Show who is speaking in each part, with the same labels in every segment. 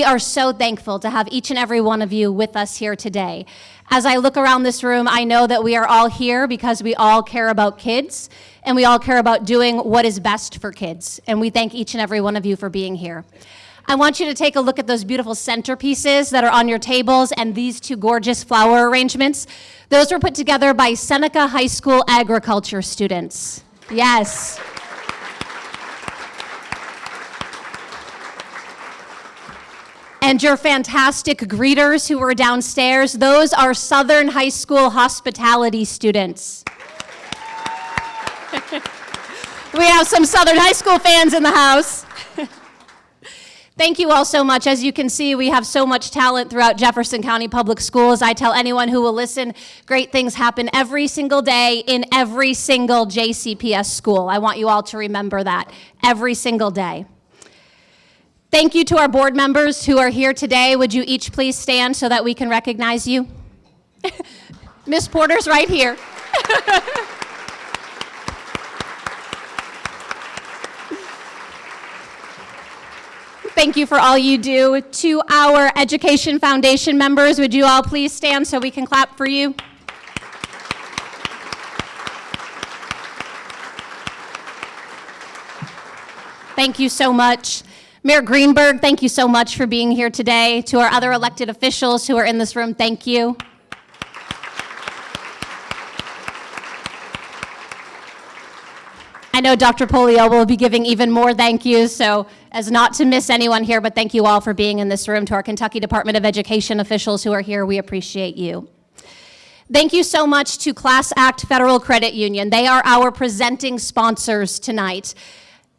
Speaker 1: We are so thankful to have each and every one of you with us here today. As I look around this room, I know that we are all here because we all care about kids and we all care about doing what is best for kids. And we thank each and every one of you for being here. I want you to take a look at those beautiful centerpieces that are on your tables and these two gorgeous flower arrangements. Those were put together by Seneca High School agriculture students. Yes. And your fantastic greeters who were downstairs, those are Southern High School hospitality students. we have some Southern High School fans in the house. Thank you all so much. As you can see, we have so much talent throughout Jefferson County Public Schools. I tell anyone who will listen, great things happen every single day in every single JCPS school. I want you all to remember that every single day. Thank you to our board members who are here today. Would you each please stand so that we can recognize you? Miss Porter's right here. Thank you for all you do. To our Education Foundation members, would you all please stand so we can clap for you? Thank you so much. Mayor Greenberg, thank you so much for being here today. To our other elected officials who are in this room, thank you. I know Dr. Pollio will be giving even more thank yous, so as not to miss anyone here, but thank you all for being in this room. To our Kentucky Department of Education officials who are here, we appreciate you. Thank you so much to Class Act Federal Credit Union. They are our presenting sponsors tonight.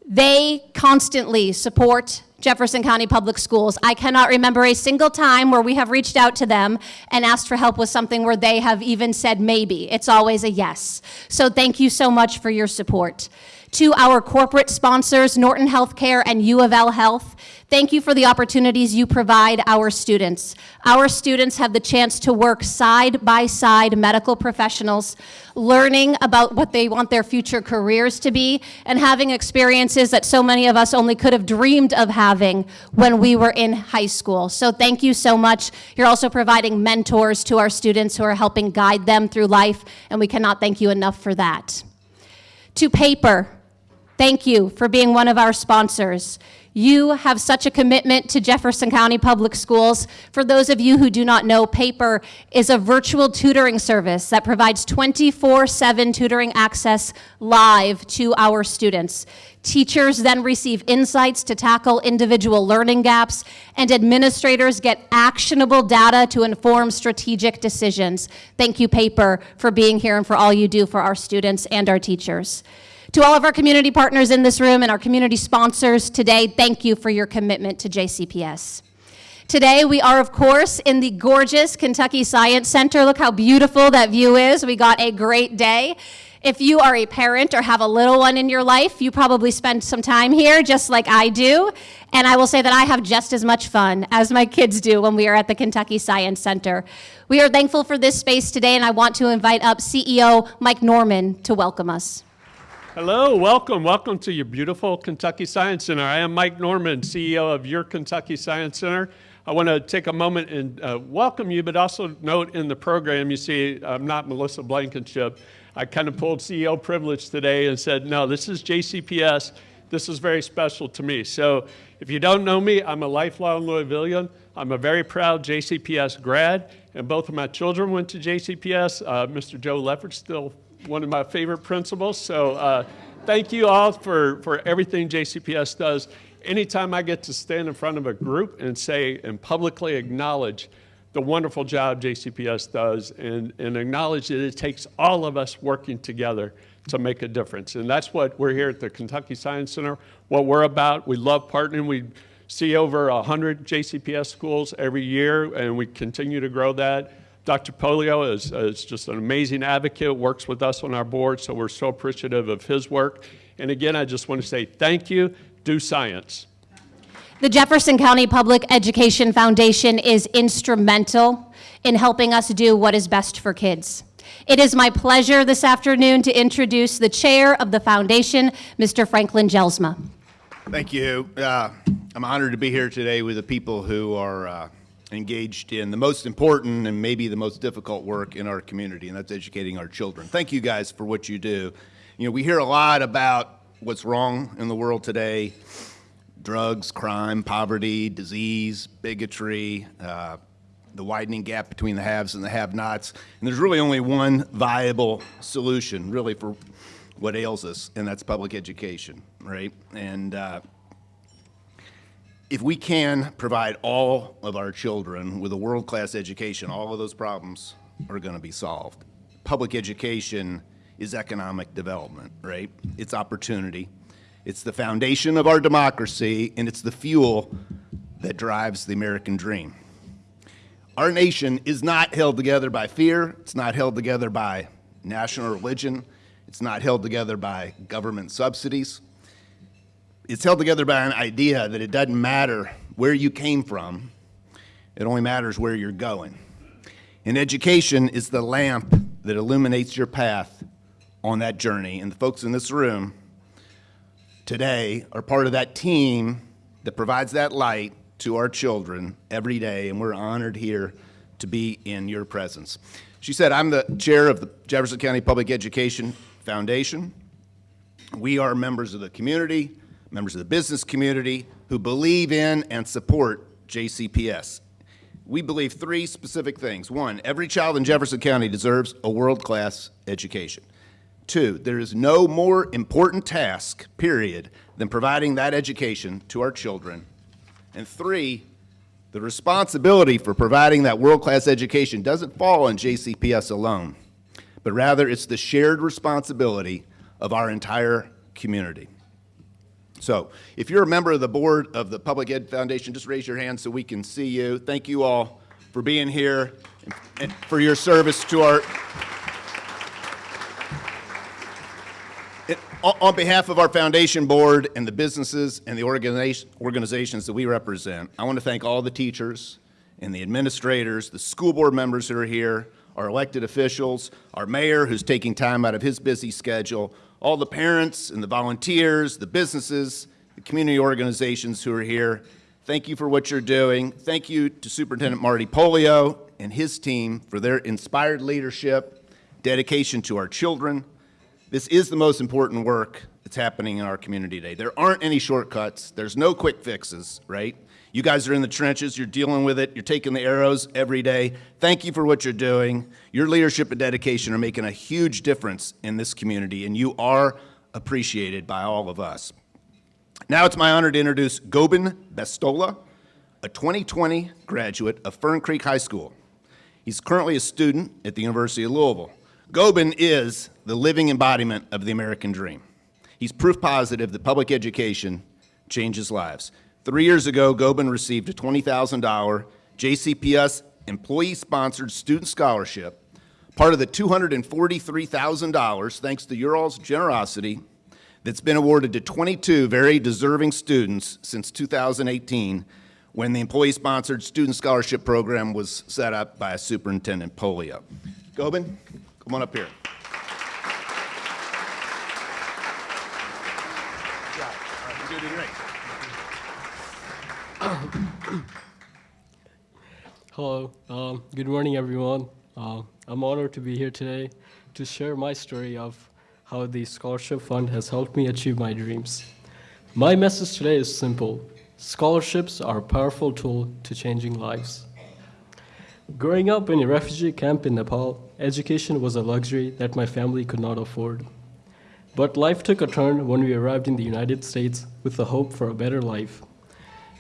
Speaker 1: They constantly support Jefferson County Public Schools. I cannot remember a single time where we have reached out to them and asked for help with something where they have even said maybe. It's always a yes. So thank you so much for your support. To our corporate sponsors, Norton Healthcare and U of L Health, thank you for the opportunities you provide our students. Our students have the chance to work side by side medical professionals, learning about what they want their future careers to be, and having experiences that so many of us only could have dreamed of having when we were in high school. So thank you so much. You're also providing mentors to our students who are helping guide them through life, and we cannot thank you enough for that. To paper, Thank you for being one of our sponsors. You have such a commitment to Jefferson County Public Schools. For those of you who do not know, PAPER is a virtual tutoring service that provides 24-7 tutoring access live to our students. Teachers then receive insights to tackle individual learning gaps, and administrators get actionable data to inform strategic decisions. Thank you, PAPER, for being here and for all you do for our students and our teachers. To all of our community partners in this room and our community sponsors today, thank you for your commitment to JCPS. Today, we are, of course, in the gorgeous Kentucky Science Center. Look how beautiful that view is. We got a great day. If you are a parent or have a little one in your life, you probably spend some time here, just like I do. And I will say that I have just as much fun as my kids do when we are at the Kentucky Science Center. We are thankful for this space today, and I want to invite up CEO Mike Norman to welcome us.
Speaker 2: Hello, welcome. Welcome to your beautiful Kentucky Science Center. I am Mike Norman, CEO of your Kentucky Science Center. I want to take a moment and uh, welcome you, but also note in the program, you see, I'm not Melissa Blankenship. I kind of pulled CEO privilege today and said, no, this is JCPS. This is very special to me. So if you don't know me, I'm a lifelong Louisvillian. I'm a very proud JCPS grad, and both of my children went to JCPS. Uh, Mr. Joe Leffert still one of my favorite principles. So uh, thank you all for, for everything JCPS does. Anytime I get to stand in front of a group and say and publicly acknowledge the wonderful job JCPS does and, and acknowledge that it takes all of us working together to make a difference. And that's what we're here at the Kentucky Science Center, what we're about. We love partnering. We see over 100 JCPS schools every year, and we continue to grow that. Dr. Pollio is, is just an amazing advocate, works with us on our board, so we're so appreciative of his work. And again, I just want to say thank you, do science.
Speaker 1: The Jefferson County Public Education Foundation is instrumental in helping us do what is best for kids. It is my pleasure this afternoon to introduce the chair of the foundation, Mr. Franklin Jelsma.
Speaker 3: Thank you. Uh, I'm honored to be here today with the people who are uh, engaged in the most important and maybe the most difficult work in our community, and that's educating our children. Thank you guys for what you do. You know, we hear a lot about what's wrong in the world today drugs, crime, poverty, disease, bigotry, uh, the widening gap between the haves and the have nots. And there's really only one viable solution, really, for what ails us, and that's public education, right? And uh, if we can provide all of our children with a world-class education, all of those problems are going to be solved. Public education is economic development, right? It's opportunity. It's the foundation of our democracy, and it's the fuel that drives the American dream. Our nation is not held together by fear. It's not held together by national religion. It's not held together by government subsidies. It's held together by an idea that it doesn't matter where you came from, it only matters where you're going. And education is the lamp that illuminates your path on that journey. And the folks in this room today are part of that team that provides that light to our children every day, and we're honored here to be in your presence. She said, I'm the chair of the Jefferson County Public Education Foundation. We are members of the community, members of the business community who believe in and support JCPS. We believe three specific things. One, every child in Jefferson County deserves a world-class education. Two, there is no more important task, period, than providing that education to our children. And three, the responsibility for providing that world-class education doesn't fall on JCPS alone but rather it's the shared responsibility of our entire community. So if you're a member of the board of the Public Ed Foundation, just raise your hand so we can see you. Thank you all for being here and for your service to our on behalf of our foundation board and the businesses and the organizations that we represent, I want to thank all the teachers and the administrators, the school board members who are here, our elected officials, our mayor who's taking time out of his busy schedule, all the parents and the volunteers, the businesses, the community organizations who are here. Thank you for what you're doing. Thank you to Superintendent Marty Pollio and his team for their inspired leadership, dedication to our children. This is the most important work that's happening in our community today. There aren't any shortcuts. There's no quick fixes, right? You guys are in the trenches, you're dealing with it, you're taking the arrows every day. Thank you for what you're doing. Your leadership and dedication are making a huge difference in this community, and you are appreciated by all of us. Now it's my honor to introduce Gobin Bestola, a 2020 graduate of Fern Creek High School. He's currently a student at the University of Louisville. Gobin is the living embodiment of the American dream. He's proof positive that public education changes lives. Three years ago, Gobin received a $20,000 JCPS employee-sponsored student scholarship, part of the $243,000, thanks to your all's generosity, that's been awarded to 22 very deserving students since 2018 when the employee-sponsored student scholarship program was set up by Superintendent Pollio. Gobin, come on up here. Good great.
Speaker 4: Hello, um, good morning everyone. Uh, I'm honored to be here today to share my story of how the scholarship fund has helped me achieve my dreams. My message today is simple. Scholarships are a powerful tool to changing lives. Growing up in a refugee camp in Nepal, education was a luxury that my family could not afford. But life took a turn when we arrived in the United States with the hope for a better life.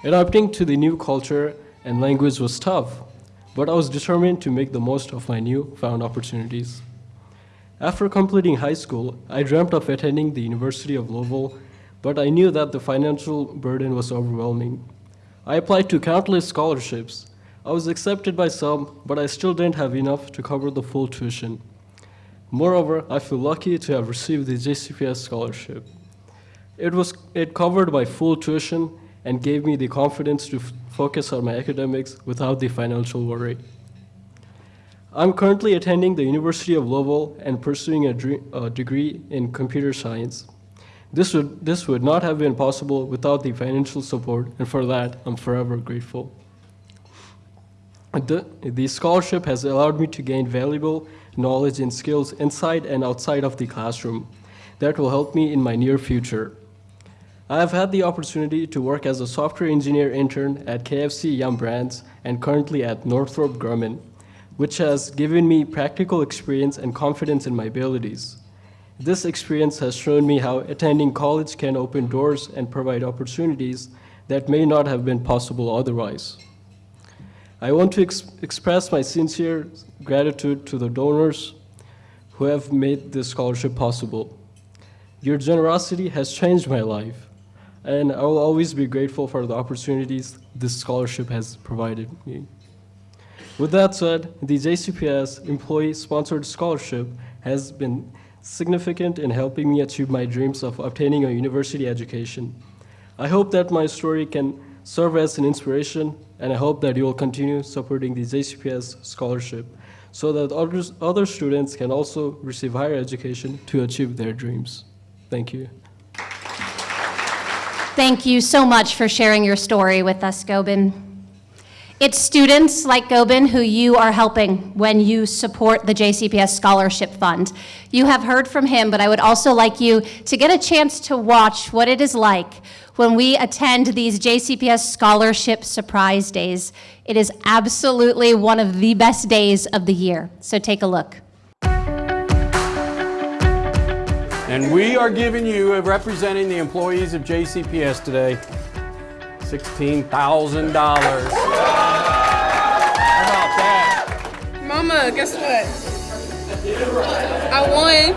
Speaker 4: Adapting to the new culture and language was tough, but I was determined to make the most of my new found opportunities. After completing high school, I dreamt of attending the University of Louisville, but I knew that the financial burden was overwhelming. I applied to countless scholarships. I was accepted by some, but I still didn't have enough to cover the full tuition. Moreover, I feel lucky to have received the JCPS scholarship. It, was, it covered my full tuition and gave me the confidence to focus on my academics without the financial worry. I'm currently attending the University of Louisville and pursuing a, a degree in computer science. This would, this would not have been possible without the financial support, and for that, I'm forever grateful. The, the scholarship has allowed me to gain valuable knowledge and skills inside and outside of the classroom that will help me in my near future. I have had the opportunity to work as a software engineer intern at KFC Yum Brands and currently at Northrop Grumman, which has given me practical experience and confidence in my abilities. This experience has shown me how attending college can open doors and provide opportunities that may not have been possible otherwise. I want to ex- express my sincere gratitude to the donors who have made this scholarship possible. Your generosity has changed my life, and I will always be grateful for the opportunities this scholarship has provided me. With that said, the JCPS employee-sponsored scholarship has been significant in helping me achieve my dreams of obtaining a university education. I hope that my story can serve as an inspiration, and I hope that you will continue supporting the JCPS scholarship so that others, other students can also receive higher education to achieve their dreams. Thank you.
Speaker 1: Thank you so much for sharing your story with us, Gobin. It's students like Gobin who you are helping when you support the JCPS Scholarship Fund. You have heard from him, but I would also like you to get a chance to watch what it is like when we attend these JCPS Scholarship Surprise Days. It is absolutely one of the best days of the year, so take a look.
Speaker 5: And we are giving you, uh, representing the employees of JCPS today, $16,000. How about that?
Speaker 6: Mama, guess what? I won.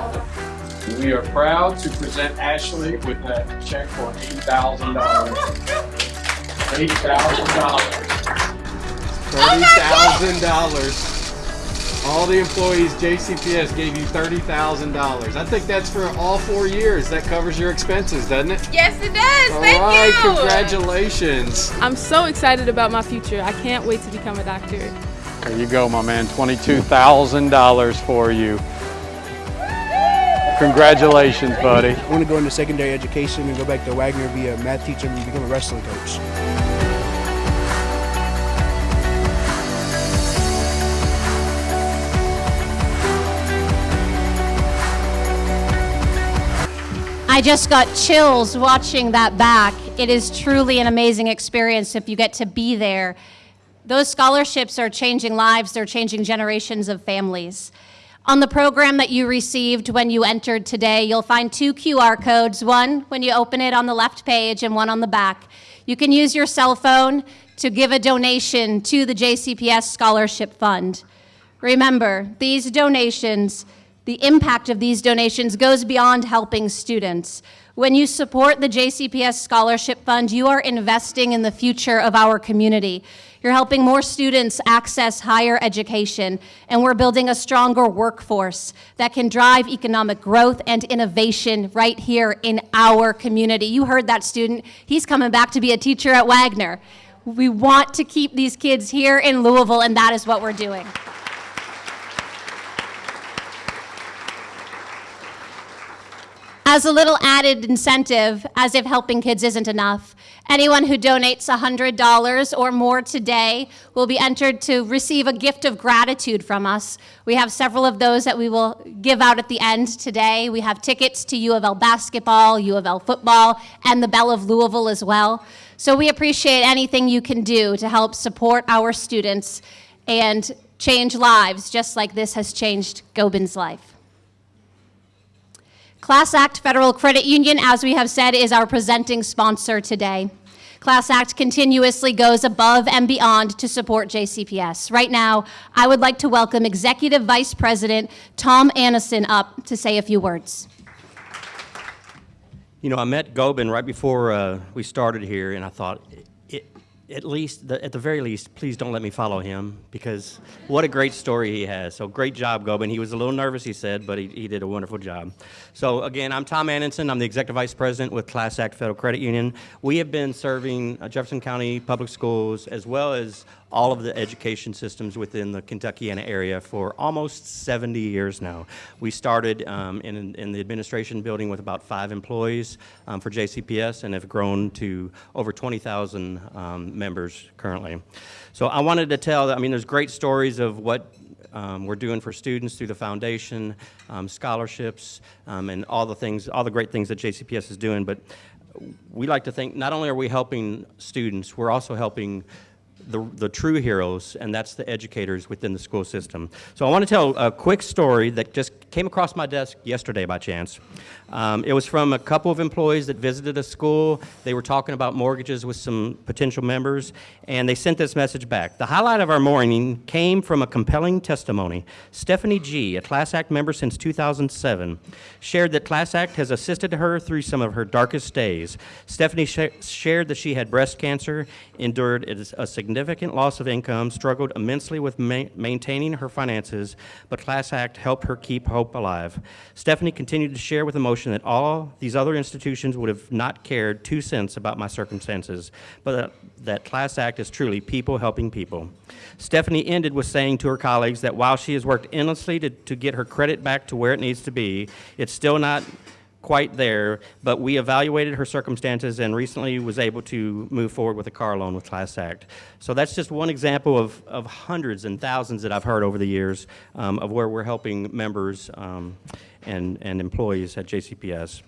Speaker 5: We are proud to present Ashley with a check for $8,000. $8,000. $30,000. All the employees, JCPS gave you $30,000. I think that's for all four years. That covers your expenses, doesn't it?
Speaker 6: Yes, it does.
Speaker 5: All
Speaker 6: Thank
Speaker 5: right,
Speaker 6: you.
Speaker 5: congratulations.
Speaker 6: I'm so excited about my future. I can't wait to become a doctor.
Speaker 5: There you go, my man. $22,000 for you. Congratulations, buddy.
Speaker 7: I want to go into secondary education and go back to Waggener, be a math teacher, and become a wrestling coach.
Speaker 1: I just got chills watching that back. It is truly an amazing experience if you get to be there. Those scholarships are changing lives, they're changing generations of families. On the program that you received when you entered today, you'll find two QR codes one when you open it on the left page and one on the back. You can use your cell phone to give a donation to the JCPS Scholarship Fund. Remember, these donations, the impact of these donations goes beyond helping students. When you support the JCPS Scholarship Fund, you are investing in the future of our community. You're helping more students access higher education, and we're building a stronger workforce that can drive economic growth and innovation right here in our community. You heard that student. He's coming back to be a teacher at Waggener. We want to keep these kids here in Louisville, and that is what we're doing. As a little added incentive, as if helping kids isn't enough, anyone who donates $100 or more today will be entered to receive a gift of gratitude from us. We have several of those that we will give out at the end today. We have tickets to U of L basketball, U of L football, and the Belle of Louisville as well. So we appreciate anything you can do to help support our students and change lives, just like this has changed Gobin's life. Class Act Federal Credit Union, as we have said, is our presenting sponsor today. Class Act continuously goes above and beyond to support JCPS. Right now, I would like to welcome Executive Vice President Tom Annison up to say a few words.
Speaker 8: You know, I met Gobin right before uh, we started here, and I thought, at least, the, at the very least, please don't let me follow him because what a great story he has. So great job, Gobin. He was a little nervous, he said, but he, he did a wonderful job. So again, I'm Tom Anderson. I'm the Executive Vice President with Class Act Federal Credit Union. We have been serving uh, Jefferson County Public Schools as well as all of the education systems within the Kentuckiana area for almost 70 years now. We started um, in, in the administration building with about five employees um, for JCPS and have grown to over 20,000 um, members currently. So I wanted to tell, I mean, there's great stories of what um, we're doing for students through the foundation, um, scholarships, um, and all the things, all the great things that JCPS is doing. But we like to think not only are we helping students, we're also helping the, the true heroes, and that's the educators within the school system. So I want to tell a quick story that just came across my desk yesterday by chance. Um, it was from a couple of employees that visited a school. They were talking about mortgages with some potential members, and they sent this message back. The highlight of our morning came from a compelling testimony. Stephanie G., a Class Act member since 2007, shared that Class Act has assisted her through some of her darkest days. Stephanie sh shared that she had breast cancer, endured a significant loss of income, struggled immensely with ma maintaining her finances, but Class Act helped her keep hope alive. Stephanie continued to share with emotion that all these other institutions would have not cared two cents about my circumstances, but that, that Class Act is truly people helping people. Stephanie ended with saying to her colleagues that while she has worked endlessly to, to get her credit back to where it needs to be, it's still not quite there, but we evaluated her circumstances and recently was able to move forward with a car loan with Class Act. So that's just one example of, of hundreds and thousands that I've heard over the years um, of where we're helping members um, and, and employees at JCPS.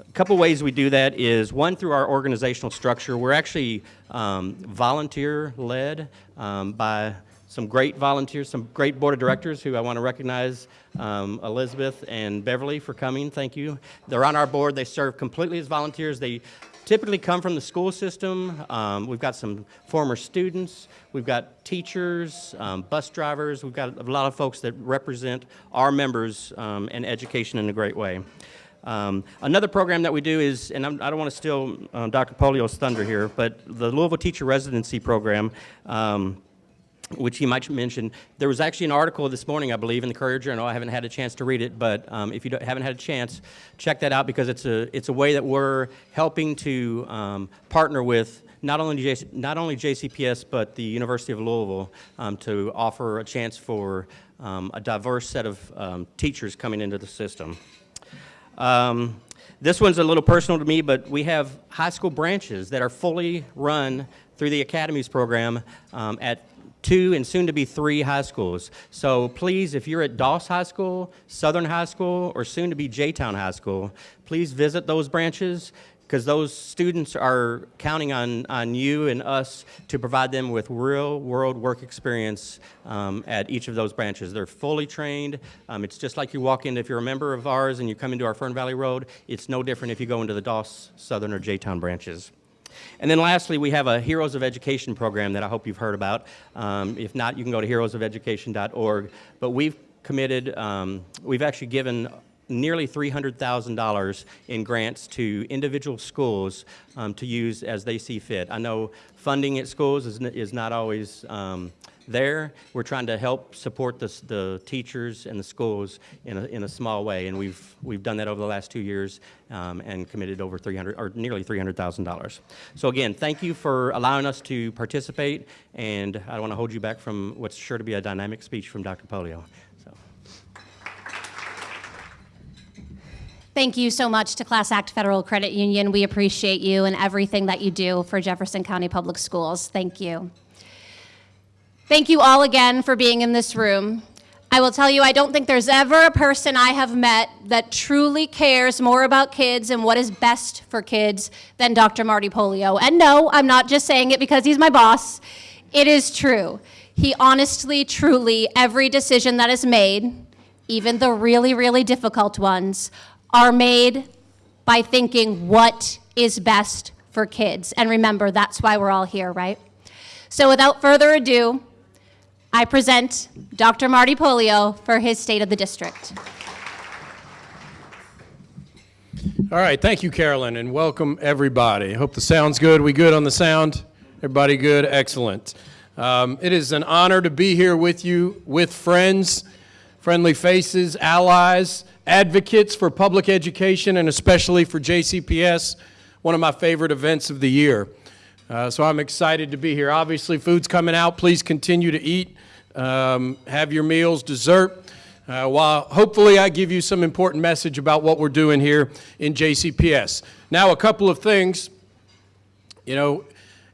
Speaker 8: A couple ways we do that is one through our organizational structure. We're actually um, volunteer led um, by some great volunteers, some great board of directors who I want to recognize, um, Elizabeth and Beverly for coming, thank you. They're on our board, they serve completely as volunteers. They typically come from the school system. Um, we've got some former students, we've got teachers, um, bus drivers, we've got a lot of folks that represent our members um, and education in a great way. Um, another program that we do is, and I'm, I do not want to steal uh, Dr. Pollio's thunder here, but the Louisville Teacher Residency Program um, which he might mention. There was actually an article this morning, I believe, in the Courier Journal. I haven't had a chance to read it, but um, if you haven't had a chance, check that out because it's a, it's a way that we're helping to um, partner with not only, JC, not only JCPS, but the University of Louisville um, to offer a chance for um, a diverse set of um, teachers coming into the system. Um, this one's a little personal to me, but we have high school branches that are fully run through the Academies program um, at two and soon to be three high schools. So please, if you're at Doss High School, Southern High School, or soon to be J-Town High School, please visit those branches because those students are counting on, on you and us to provide them with real world work experience um, at each of those branches. They're fully trained. Um, it's just like you walk in, if you're a member of ours and you come into our Fern Valley Road, it's no different if you go into the Doss, Southern, or J-Town branches. And then lastly, we have a Heroes of Education program that I hope you've heard about. Um, if not, you can go to heroesofeducation.org. But we've committed, um, we've actually given nearly $300,000 in grants to individual schools um, to use as they see fit. I know funding at schools is, is not always um, there. We're trying to help support the, the teachers and the schools in a, in a small way, and we've, we've done that over the last two years um, and committed over 300, or nearly $300,000. So again, thank you for allowing us to participate, and I don't want to hold you back from what's sure to be a dynamic speech from Dr. Pollio.
Speaker 1: Thank you so much to Class Act Federal Credit Union. We appreciate you and everything that you do for Jefferson County Public Schools. Thank you. Thank you all again for being in this room. I will tell you, I don't think there's ever a person I have met that truly cares more about kids and what is best for kids than Dr. Marty Pollio. And no, I'm not just saying it because he's my boss. It is true. He honestly, truly, every decision that is made, even the really, really difficult ones, are made by thinking what is best for kids. And remember, that's why we're all here, right? So without further ado, I present Dr. Marty Pollio for his State of the District.
Speaker 9: All right, thank you, Carolyn, and welcome everybody. I hope the sound's good. We good on the sound? Everybody good? Excellent. Um, it is an honor to be here with you, with friends, friendly faces, allies, advocates for public education, and especially for JCPS, one of my favorite events of the year. Uh, so I'm excited to be here. Obviously, food's coming out. Please continue to eat. Um, have your meals, dessert. Uh, while hopefully I give you some important message about what we're doing here in JCPS. Now, a couple of things. You know,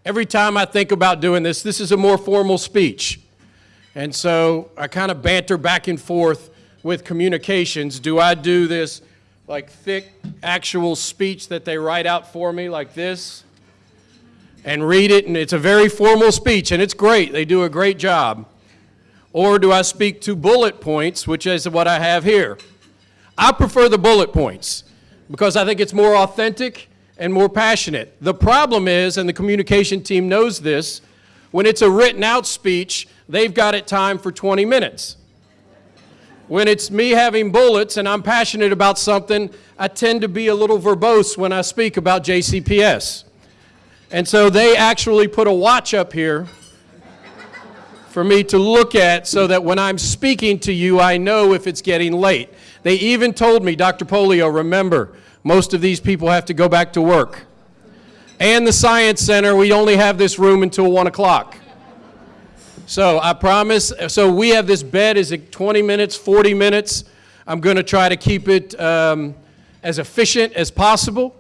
Speaker 9: every time I think about doing this, this is a more formal speech. And so I kind of banter back and forth with communications. Do I do this like thick actual speech that they write out for me like this and read it and it's a very formal speech and it's great. They do a great job. Or do I speak to bullet points, which is what I have here? I prefer the bullet points because I think it's more authentic and more passionate. The problem is, and the communication team knows this, when it's a written out speech, they've got it timed for 20 minutes. When it's me having bullets and I'm passionate about something, I tend to be a little verbose when I speak about JCPS. And so they actually put a watch up here for me to look at so that when I'm speaking to you, I know if it's getting late. They even told me, Dr. Pollio, remember, most of these people have to go back to work. And the Science Center, we only have this room until 1 o'clock. So I promise, so we have this bed, is it 20 minutes, 40 minutes? I'm going to try to keep it um, as efficient as possible.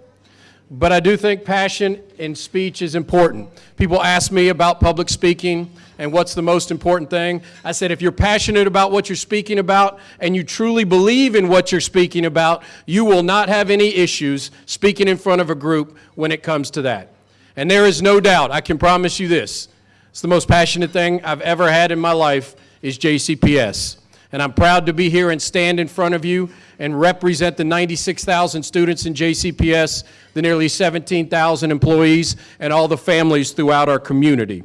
Speaker 9: But I do think passion in speech is important. People ask me about public speaking and what's the most important thing. I said, if you're passionate about what you're speaking about and you truly believe in what you're speaking about, you will not have any issues speaking in front of a group when it comes to that. And there is no doubt, I can promise you this, it's the most passionate thing I've ever had in my life is JCPS. And I'm proud to be here and stand in front of you and represent the 96,000 students in JCPS, the nearly 17,000 employees, and all the families throughout our community.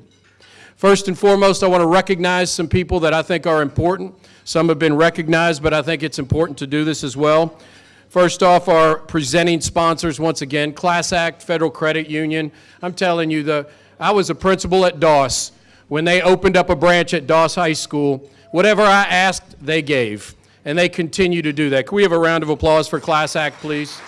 Speaker 9: First and foremost, I want to recognize some people that I think are important. Some have been recognized, but I think it's important to do this as well. First off, our presenting sponsors, once again, Class Act Federal Credit Union. I'm telling you, the, I was a principal at Doss when they opened up a branch at Doss High School. Whatever I asked, they gave, and they continue to do that. Can we have a round of applause for Class Act, please?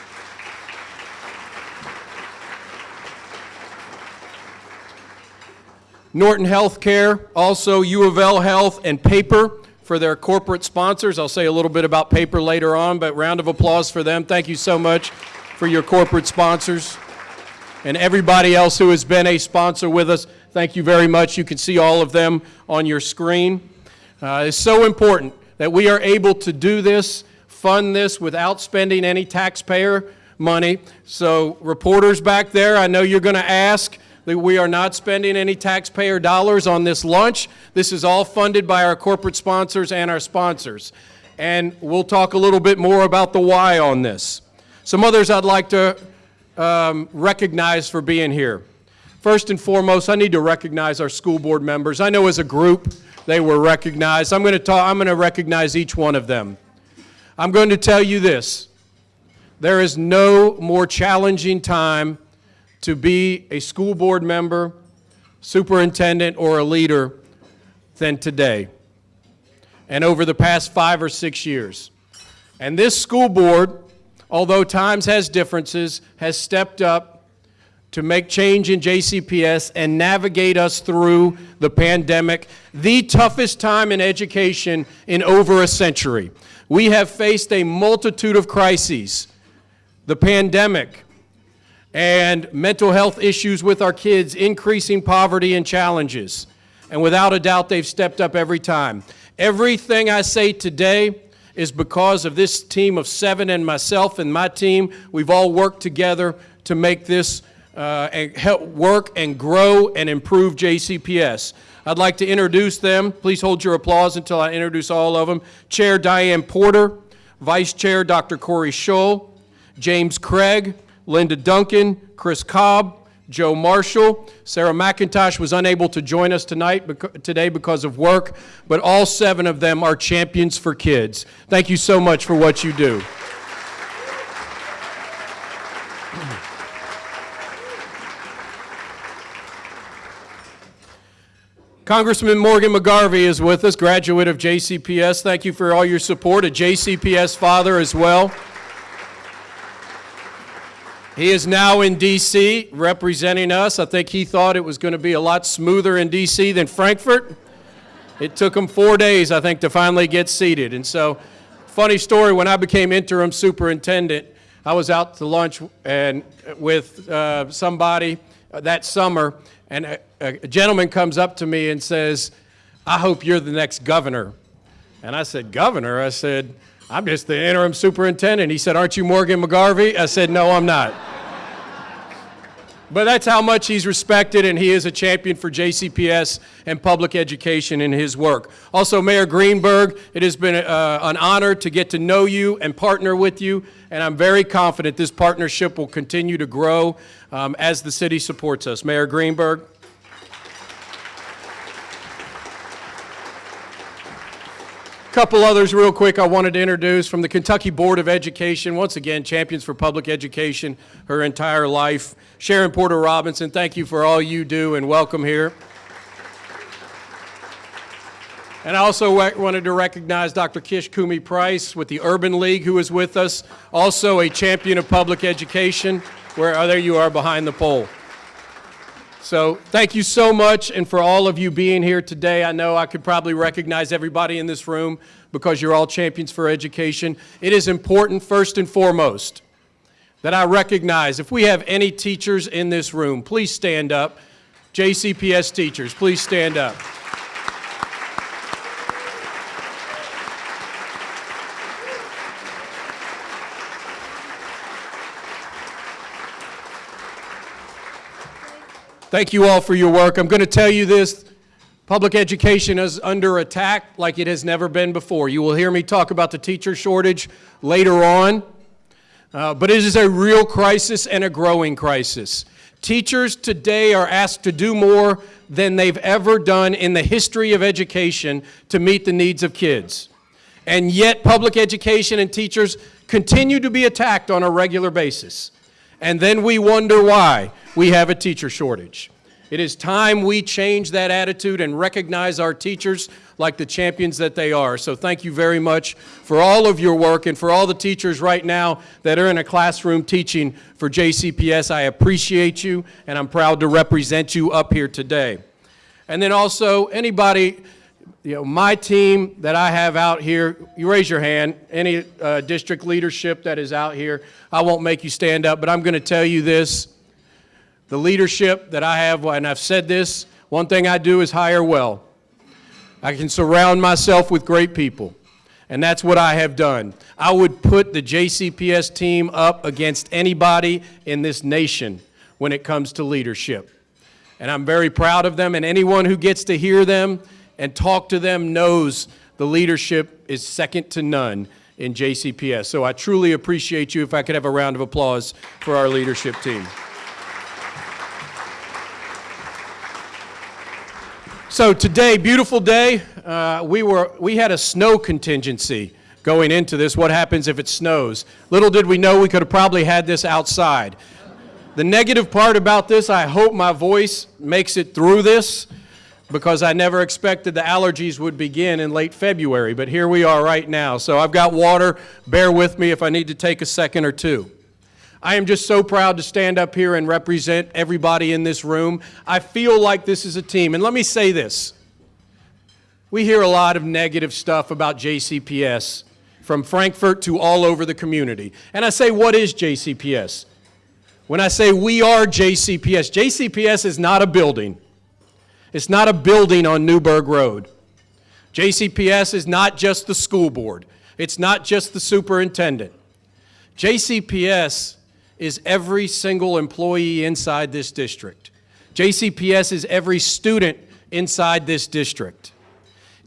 Speaker 9: Norton Healthcare, also U of L Health and Paper for their corporate sponsors. I'll say a little bit about Paper later on, but round of applause for them. Thank you so much for your corporate sponsors. And everybody else who has been a sponsor with us, thank you very much. You can see all of them on your screen. Uh, it's so important that we are able to do this, fund this without spending any taxpayer money. So reporters back there, I know you're going to ask we are not spending any taxpayer dollars on this lunch. This is all funded by our corporate sponsors and our sponsors. And we'll talk a little bit more about the why on this. Some others I'd like to um, recognize for being here. First and foremost, I need to recognize our school board members. I know as a group, they were recognized. I'm going to talk, I'm going to recognize each one of them. I'm going to tell you this. There is no more challenging time to be a school board member, superintendent, or a leader than today and over the past five or six years. And this school board, although times has differences, has stepped up to make change in JCPS and navigate us through the pandemic, the toughest time in education in over a century. We have faced a multitude of crises, the pandemic, and mental health issues with our kids, increasing poverty and challenges. And without a doubt, they've stepped up every time. Everything I say today is because of this team of seven and myself and my team. We've all worked together to make this uh, and help work and grow and improve JCPS. I'd like to introduce them. Please hold your applause until I introduce all of them. Chair Diane Porter, Vice Chair Dr. Corrie Shull, James Craig, Linda Duncan, Chris Kolb, Joe Marshall. Sarah McIntosh was unable to join us tonight today because of work, but all seven of them are champions for kids. Thank you so much for what you do. Congressman Morgan McGarvey is with us, graduate of JCPS. Thank you for all your support, a JCPS father as well. He is now in D.C. representing us. I think he thought it was going to be a lot smoother in D.C. than Frankfort. It took him four days, I think, to finally get seated. And so, funny story, when I became interim superintendent, I was out to lunch and with uh, somebody that summer, and a, a gentleman comes up to me and says, I hope you're the next governor. And I said, Governor? I said, I'm just the interim superintendent. He said, Aren't you Morgan McGarvey? I said, No, I'm not. But that's how much he's respected, and he is a champion for JCPS and public education in his work. Also, Mayor Greenberg, it has been uh, an honor to get to know you and partner with you, and I'm very confident this partnership will continue to grow um, as the city supports us. Mayor Greenberg. Couple others real quick I wanted to introduce from the Kentucky Board of Education. Once again, champions for public education her entire life. Sharon Porter Robinson, thank you for all you do and welcome here. And I also wanted to recognize Dr. Kish Cumi Price with the Urban League who is with us, also a champion of public education. Where, there you are behind the pole. So thank you so much and for all of you being here today. I know I could probably recognize everybody in this room because you're all champions for education. It is important first and foremost that I recognize if we have any teachers in this room, please stand up. JCPS teachers, please stand up. Thank you all for your work. I'm going to tell you this. Public education is under attack like it has never been before. You will hear me talk about the teacher shortage later on, uh, but it is a real crisis and a growing crisis. Teachers today are asked to do more than they've ever done in the history of education to meet the needs of kids. And yet public education and teachers continue to be attacked on a regular basis. And then we wonder why we have a teacher shortage. It is time we change that attitude and recognize our teachers like the champions that they are. So thank you very much for all of your work and for all the teachers right now that are in a classroom teaching for JCPS. I appreciate you and I'm proud to represent you up here today. And then also anybody, you know, my team that I have out here, you raise your hand, any uh, district leadership that is out here, I won't make you stand up, but I'm going to tell you this. The leadership that I have, and I've said this, one thing I do is hire well. I can surround myself with great people, and that's what I have done. I would put the JCPS team up against anybody in this nation when it comes to leadership. And I'm very proud of them, and anyone who gets to hear them and talk to them knows the leadership is second to none in JCPS. So I truly appreciate you. If I could have a round of applause for our leadership team. So today, beautiful day. Uh, we, were, we had a snow contingency going into this. What happens if it snows? Little did we know we could have probably had this outside. The negative part about this, I hope my voice makes it through this because I never expected the allergies would begin in late February, but here we are right now. So I've got water. Bear with me if I need to take a second or two. I am just so proud to stand up here and represent everybody in this room. I feel like this is a team. And let me say this. We hear a lot of negative stuff about JCPS from Frankfort to all over the community. And I say, what is JCPS? When I say we are JCPS, JCPS is not a building. It's not a building on Newburg Road. JCPS is not just the school board. It's not just the superintendent. JCPS is every single employee inside this district. JCPS is every student inside this district.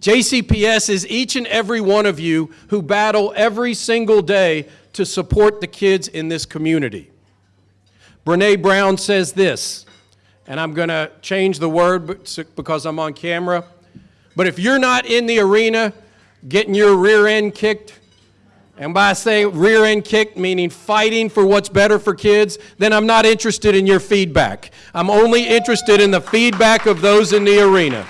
Speaker 9: JCPS is each and every one of you who battle every single day to support the kids in this community. Brene Brown says this, and I'm going to change the word because I'm on camera. But if you're not in the arena getting your rear end kicked, and by saying rear end kick, meaning fighting for what's better for kids, then I'm not interested in your feedback. I'm only interested in the feedback of those in the arena.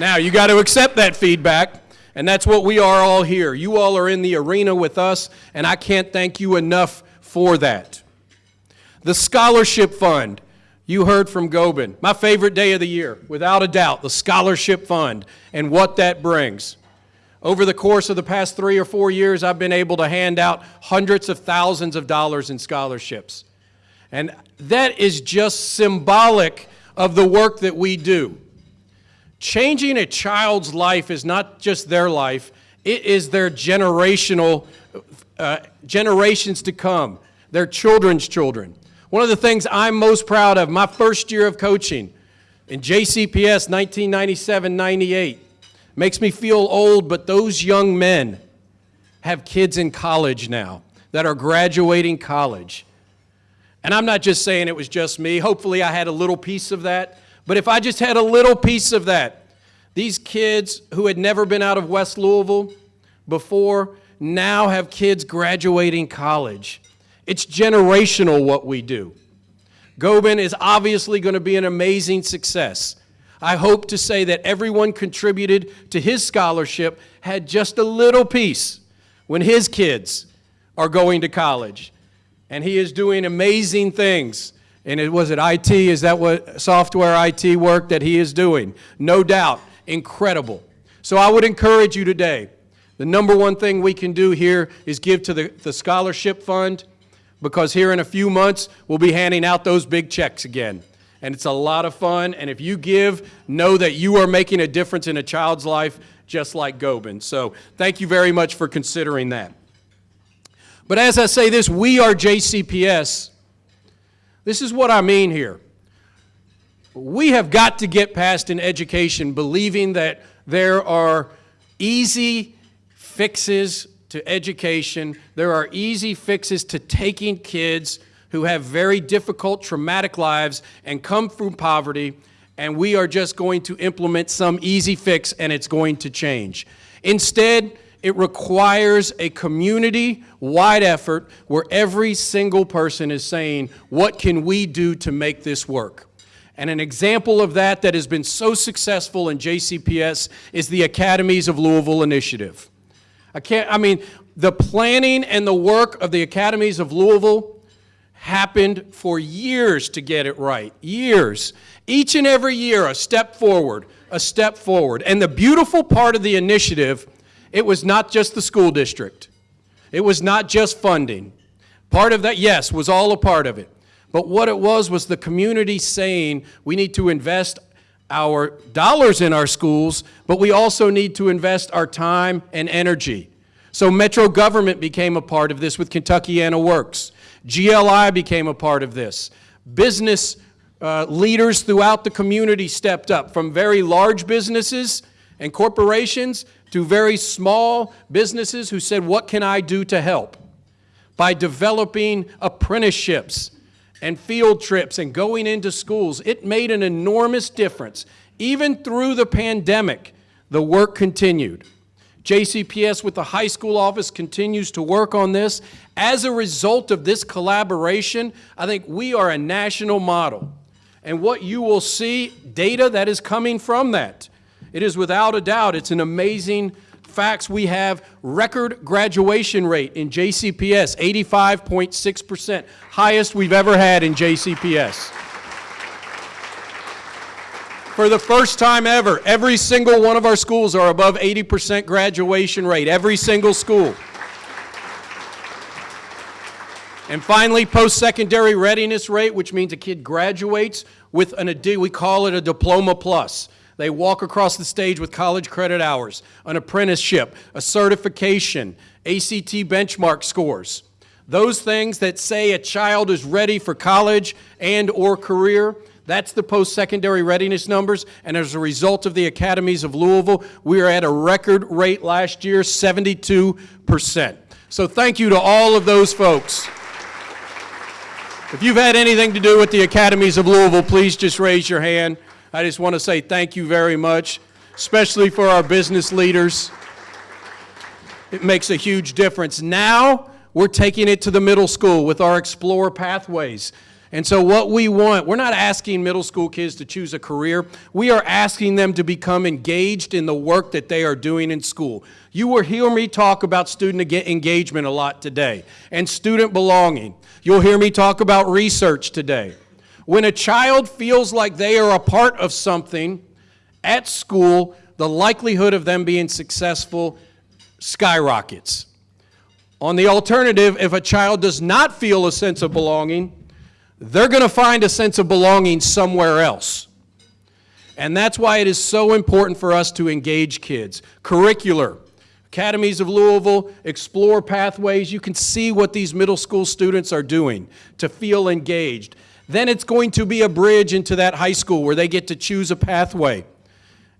Speaker 9: Now, you got to accept that feedback, and that's what we are all here. You all are in the arena with us, and I can't thank you enough for that. The Scholarship Fund you heard from Gobin. My favorite day of the year, without a doubt, the Scholarship Fund and what that brings. Over the course of the past three or four years, I've been able to hand out hundreds of thousands of dollars in scholarships. And that is just symbolic of the work that we do. Changing a child's life is not just their life, it is their generational, uh, generations to come, their children's children. One of the things I'm most proud of, my first year of coaching in JCPS 1997-98, makes me feel old, but those young men have kids in college now that are graduating college. And I'm not just saying it was just me. Hopefully I had a little piece of that. But if I just had a little piece of that, these kids who had never been out of West Louisville before now have kids graduating college. It's generational what we do. Gobin is obviously going to be an amazing success. I hope to say that everyone contributed to his scholarship had just a little piece when his kids are going to college. And he is doing amazing things. And it was it IT, is that what software IT work that he is doing? No doubt, incredible. So I would encourage you today, the number one thing we can do here is give to the, the scholarship fund because here in a few months, we'll be handing out those big checks again. And it's a lot of fun, and if you give, know that you are making a difference in a child's life just like Gobin. So thank you very much for considering that. But as I say this, we are JCPS. This is what I mean here. We have got to get past in education believing that there are easy fixes to education. There are easy fixes to taking kids who have very difficult, traumatic lives and come from poverty, and we are just going to implement some easy fix and it's going to change. Instead, it requires a community-wide effort where every single person is saying, what can we do to make this work? And an example of that that has been so successful in JCPS is the Academies of Louisville initiative. I can't, I mean, the planning and the work of the Academies of Louisville happened for years to get it right, years. Each and every year, a step forward, a step forward. And the beautiful part of the initiative, it was not just the school district. It was not just funding. Part of that, yes, was all a part of it. But what it was was the community saying we need to invest our dollars in our schools, but we also need to invest our time and energy. So Metro government became a part of this with Kentuckiana Works. GLI became a part of this. Business uh, leaders throughout the community stepped up, from very large businesses and corporations to very small businesses who said, what can I do to help? By developing apprenticeships, and field trips and going into schools, it made an enormous difference. Even through the pandemic, the work continued. JCPS with the high school office continues to work on this. As a result of this collaboration, I think we are a national model. And what you will see, data that is coming from that. It is without a doubt, it's an amazing facts, we have record graduation rate in JCPS, 85.6%, highest we've ever had in JCPS. For the first time ever, every single one of our schools are above 80% graduation rate, every single school. And finally, post-secondary readiness rate, which means a kid graduates with an, we call it a diploma plus. They walk across the stage with college credit hours, an apprenticeship, a certification, ACT benchmark scores. Those things that say a child is ready for college and or career, that's the post-secondary readiness numbers, and as a result of the academies of Louisville, we are at a record rate last year, 72%. So thank you to all of those folks. If you've had anything to do with the academies of Louisville, please just raise your hand. I just want to say thank you very much, especially for our business leaders. It makes a huge difference. Now, we're taking it to the middle school with our Explore Pathways. And so what we want, we're not asking middle school kids to choose a career. We are asking them to become engaged in the work that they are doing in school. You will hear me talk about student engagement a lot today and student belonging. You'll hear me talk about research today. When a child feels like they are a part of something at school, the likelihood of them being successful skyrockets. On the alternative, if a child does not feel a sense of belonging, they're going to find a sense of belonging somewhere else. And that's why it is so important for us to engage kids. Curricular, Academies of Louisville, explore pathways. You can see what these middle school students are doing to feel engaged. Then it's going to be a bridge into that high school where they get to choose a pathway.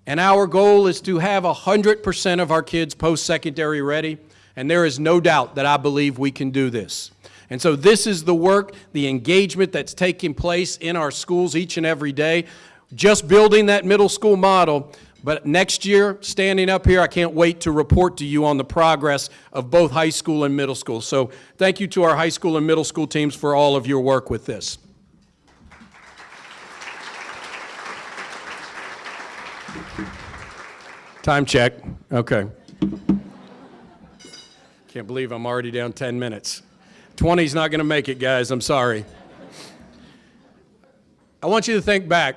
Speaker 9: And our goal is to have 100% of our kids post-secondary ready, and there is no doubt that I believe we can do this. And so this is the work, the engagement that's taking place in our schools each and every day, just building that middle school model. But next year, standing up here, I can't wait to report to you on the progress of both high school and middle school. So thank you to our high school and middle school teams for all of your work with this. Time check. Okay. Can't believe I'm already down 10 minutes. 20's not going to make it, guys. I'm sorry. I want you to think back.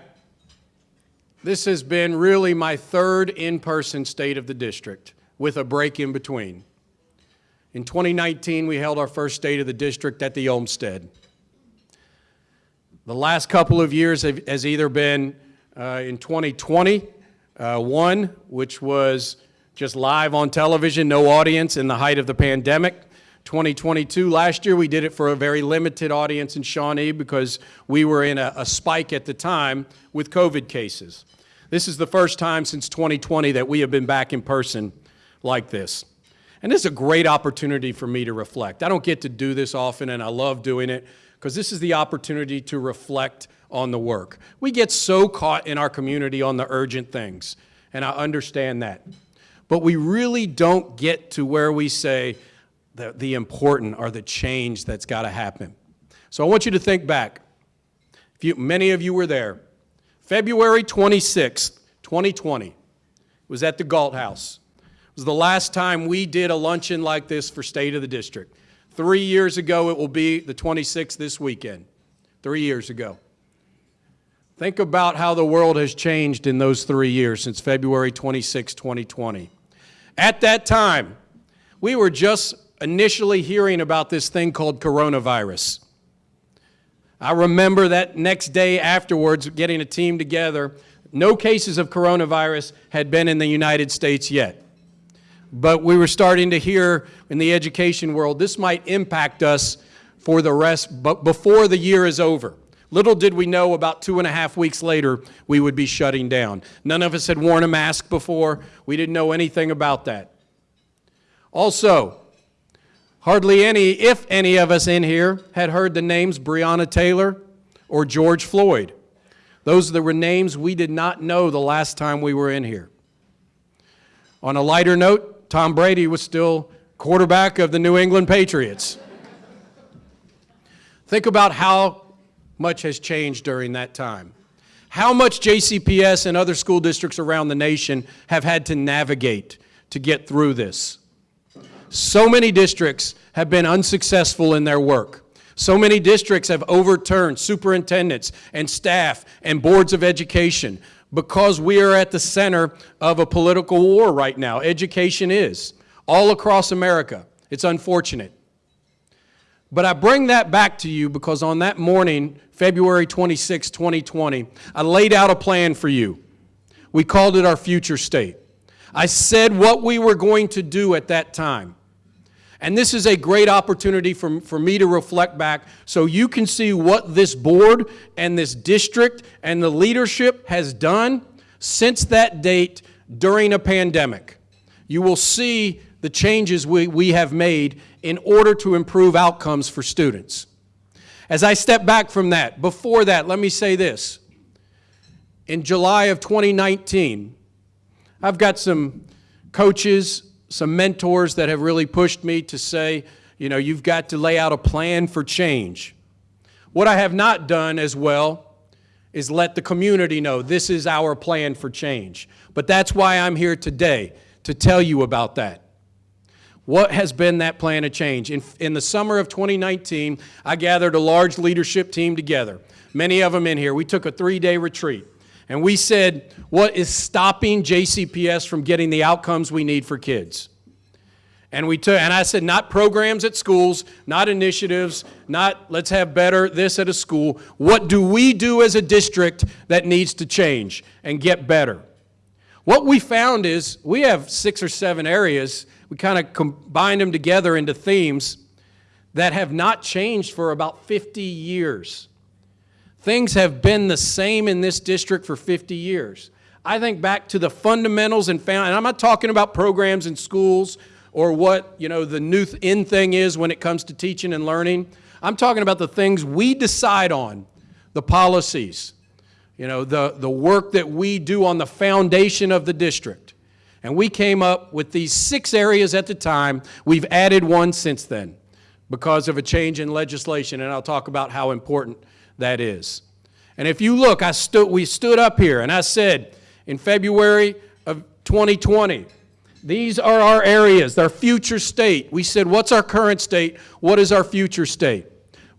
Speaker 9: This has been really my third in person state of the district with a break in between. In 2019, we held our first state of the district at the Olmsted. The last couple of years have, has either been uh, in 2020, uh, one, which was just live on television, no audience in the height of the pandemic. 2022, last year we did it for a very limited audience in Shawnee because we were in a, a spike at the time with COVID cases. This is the first time since 2020 that we have been back in person like this. And this is a great opportunity for me to reflect. I don't get to do this often, and I love doing it because this is the opportunity to reflect on the work. We get so caught in our community on the urgent things, and I understand that. But we really don't get to where we say the, the important or the change that's got to happen. So I want you to think back. If you, many of you were there. February 26th, 2020, was at the Galt House. It was the last time we did a luncheon like this for State of the District. Three years ago, it will be the 26th this weekend. Three years ago. Think about how the world has changed in those three years since February 26, 2020. At that time, we were just initially hearing about this thing called coronavirus. I remember that next day afterwards getting a team together. No cases of coronavirus had been in the United States yet. But we were starting to hear in the education world this might impact us for the rest, but before the year is over. Little did we know about two and a half weeks later we would be shutting down. None of us had worn a mask before. We didn't know anything about that. Also, hardly any, if any of us in here, had heard the names Breonna Taylor or George Floyd. Those were names we did not know the last time we were in here. On a lighter note, Tom Brady was still quarterback of the New England Patriots. Think about how much has changed during that time. How much JCPS and other school districts around the nation have had to navigate to get through this. So many districts have been unsuccessful in their work. So many districts have overturned superintendents and staff and boards of education because we are at the center of a political war right now. Education is all across America. It's unfortunate. But I bring that back to you because on that morning, February 26, 2020, I laid out a plan for you. We called it our future state. I said what we were going to do at that time. And this is a great opportunity for, for me to reflect back so you can see what this board and this district and the leadership has done since that date during a pandemic. You will see the changes we, we have made in order to improve outcomes for students. As I step back from that, before that, let me say this. In July of 2019, I've got some coaches some mentors that have really pushed me to say, you know, you've got to lay out a plan for change. What I have not done as well is let the community know this is our plan for change. But that's why I'm here today, to tell you about that. What has been that plan of change? In, in the summer of 2019, I gathered a large leadership team together, many of them in here. We took a three-day retreat, and we said, what is stopping JCPS from getting the outcomes we need for kids? And we took, and I said, not programs at schools, not initiatives, not let's have better this at a school. What do we do as a district that needs to change and get better? What we found is we have six or seven areas. We kind of combined them together into themes that have not changed for about 50 years. Things have been the same in this district for 50 years. I think back to the fundamentals and found, and I'm not talking about programs in schools or what, you know, the new in thing is when it comes to teaching and learning. I'm talking about the things we decide on, the policies, you know, the, the work that we do on the foundation of the district. And we came up with these six areas at the time. We've added one since then because of a change in legislation, and I'll talk about how important that is. And if you look, I stood, we stood up here and I said in February of 2020, these are our areas, our future state. We said, what's our current state? What is our future state?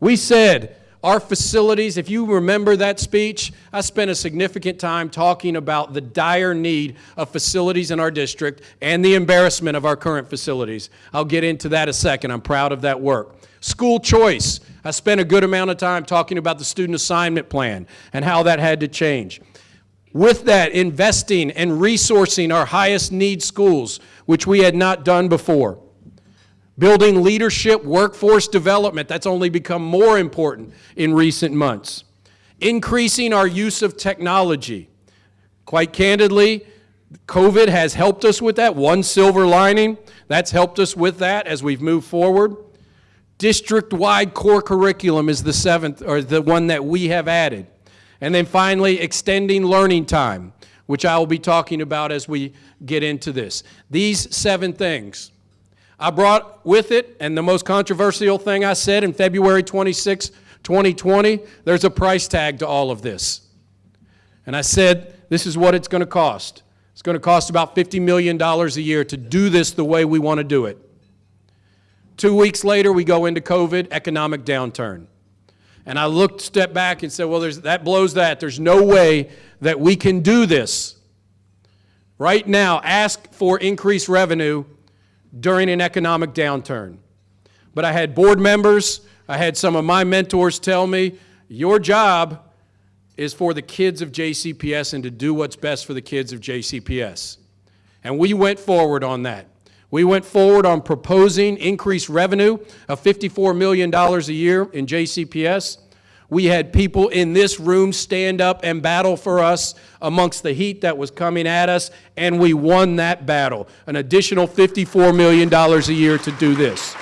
Speaker 9: We said, our facilities, if you remember that speech, I spent a significant time talking about the dire need of facilities in our district and the embarrassment of our current facilities. I'll get into that a second. I'm proud of that work. School choice. I spent a good amount of time talking about the student assignment plan and how that had to change. With that, investing and resourcing our highest need schools, which we had not done before. Building leadership, workforce development, that's only become more important in recent months. Increasing our use of technology. Quite candidly, COVID has helped us with that, one silver lining. That's helped us with that as we've moved forward. District-wide core curriculum is the seventh, or the one that we have added. And then finally, extending learning time, which I will be talking about as we get into this. These seven things. I brought with it, and the most controversial thing I said in February 26, 2020, there's a price tag to all of this. And I said, this is what it's going to cost. It's going to cost about $50 million a year to do this the way we want to do it. Two weeks later, we go into COVID, economic downturn. And I looked, stepped back and said, well, that blows that. There's no way that we can do this. Right now, ask for increased revenue during an economic downturn. But I had board members, I had some of my mentors tell me, your job is for the kids of JCPS and to do what's best for the kids of JCPS. And we went forward on that. We went forward on proposing increased revenue of $54 million a year in JCPS. We had people in this room stand up and battle for us amongst the heat that was coming at us, and we won that battle. An additional $54 million a year to do this.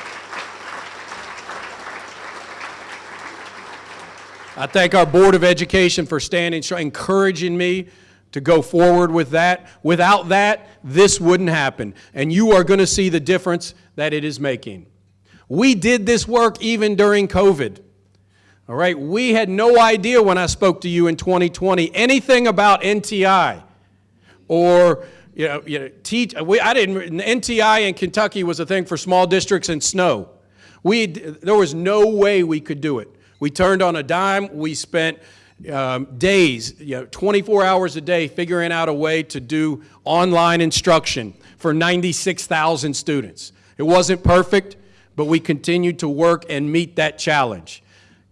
Speaker 9: I thank our Board of Education for standing, encouraging me to go forward with that. Without that, this wouldn't happen. And you are going to see the difference that it is making. We did this work even during COVID. All right, we had no idea when I spoke to you in 2020 anything about NTI or you know, you know teach, we, I didn't, NTI in Kentucky was a thing for small districts and snow. We, there was no way we could do it. We turned on a dime. We spent um, days, you know, 24 hours a day figuring out a way to do online instruction for 96,000 students. It wasn't perfect, but we continued to work and meet that challenge.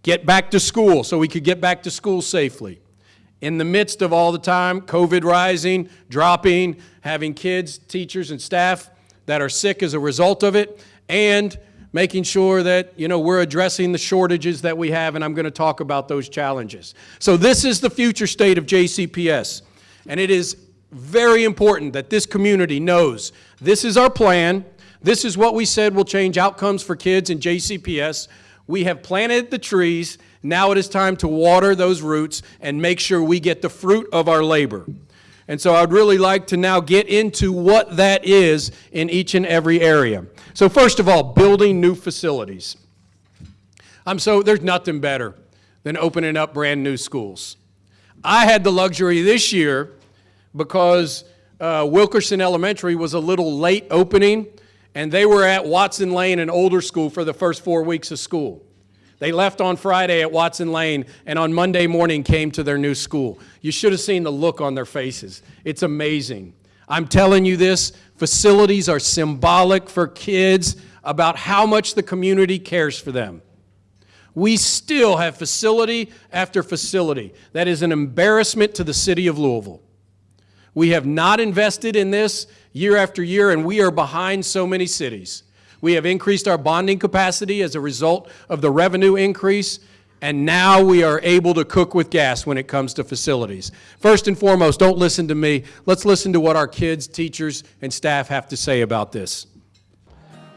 Speaker 9: Get back to school so we could get back to school safely. In the midst of all the time, COVID rising, dropping, having kids, teachers, and staff that are sick as a result of it, and making sure that you know we're addressing the shortages that we have and I'm going to talk about those challenges. So this is the future state of JCPS and it is very important that this community knows this is our plan. This is what we said will change outcomes for kids in JCPS. We have planted the trees. Now it is time to water those roots and make sure we get the fruit of our labor. And so I'd really like to now get into what that is in each and every area. So first of all, building new facilities. I'm so, there's nothing better than opening up brand new schools. I had the luxury this year because uh, Wilkerson Elementary was a little late opening, and they were at Watson Lane and older school for the first four weeks of school. They left on Friday at Watson Lane and on Monday morning came to their new school. You should have seen the look on their faces. It's amazing. I'm telling you this, facilities are symbolic for kids about how much the community cares for them. We still have facility after facility. That is an embarrassment to the city of Louisville. We have not invested in this year after year, and we are behind so many cities. We have increased our bonding capacity as a result of the revenue increase, and now we are able to cook with gas when it comes to facilities. First and foremost, don't listen to me. Let's listen to what our kids, teachers, and staff have to say about this.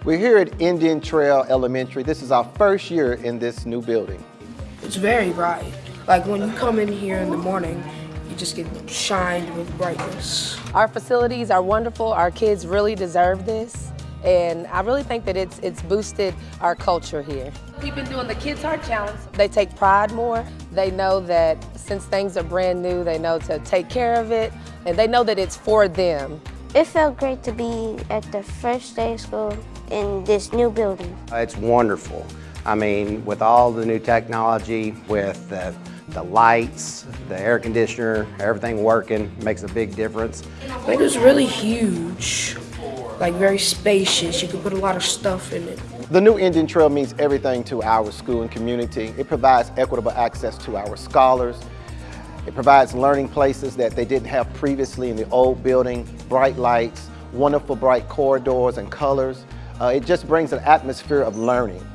Speaker 10: We're here at Indian Trail Elementary. This is our first year in this new building.
Speaker 11: It's very bright. Like when you come in here in the morning, you just get shined with brightness.
Speaker 12: Our facilities are wonderful. Our kids really deserve this. And I really think that it's, it's boosted our culture here. We've been doing the Kids Heart Challenge. They take pride more. They know that since things are brand new, they know to take care of it, and they know that it's for them.
Speaker 13: It felt great to be at the first day of school in this new building.
Speaker 14: It's wonderful. I mean, with all the new technology, with the, the lights, the air conditioner, everything working makes a big difference.
Speaker 11: I think it's really huge, like very spacious. You can put a lot of stuff in it.
Speaker 10: The new Indian Trail means everything to our school and community. It provides equitable access to our scholars. It provides learning places that they didn't have previously in the old building, bright lights, wonderful bright corridors and colors. Uh, it just brings an atmosphere of learning.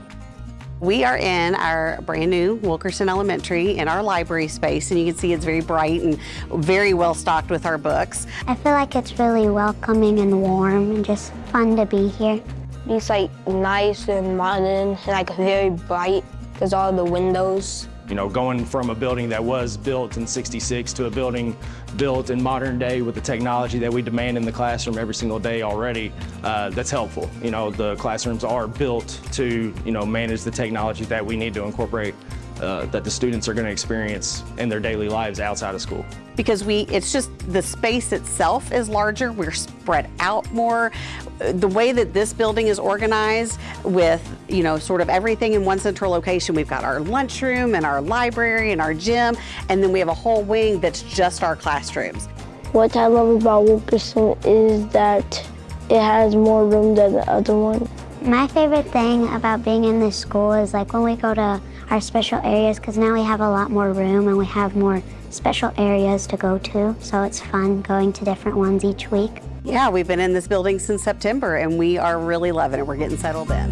Speaker 15: We are in our brand new Wilkerson Elementary in our library space and you can see it's very bright and very well stocked with our books.
Speaker 13: I feel like it's really welcoming and warm and just fun to be here.
Speaker 16: It's like nice and modern and like very bright because all the windows.
Speaker 17: You know, going from a building that was built in 66 to a building built in modern day with the technology that we demand in the classroom every single day already, uh, that's helpful. You know, the classrooms are built to, you know, manage the technology that we need to incorporate uh, that the students are going to experience in their daily lives outside of school.
Speaker 15: Because we, it's just the space itself is larger, we're spread out more. The way that this building is organized with, you know, sort of everything in one central location, we've got our lunchroom and our library and our gym, and then we have a whole wing that's just our classrooms.
Speaker 16: What I love about Wilkerson is that it has more room than the other one.
Speaker 13: My favorite thing about being in this school is like when we go to our special areas because now we have a lot more room and we have more special areas to go to. So it's fun going to different ones each week.
Speaker 15: Yeah, we've been in this building since September and we are really loving it. We're getting settled in.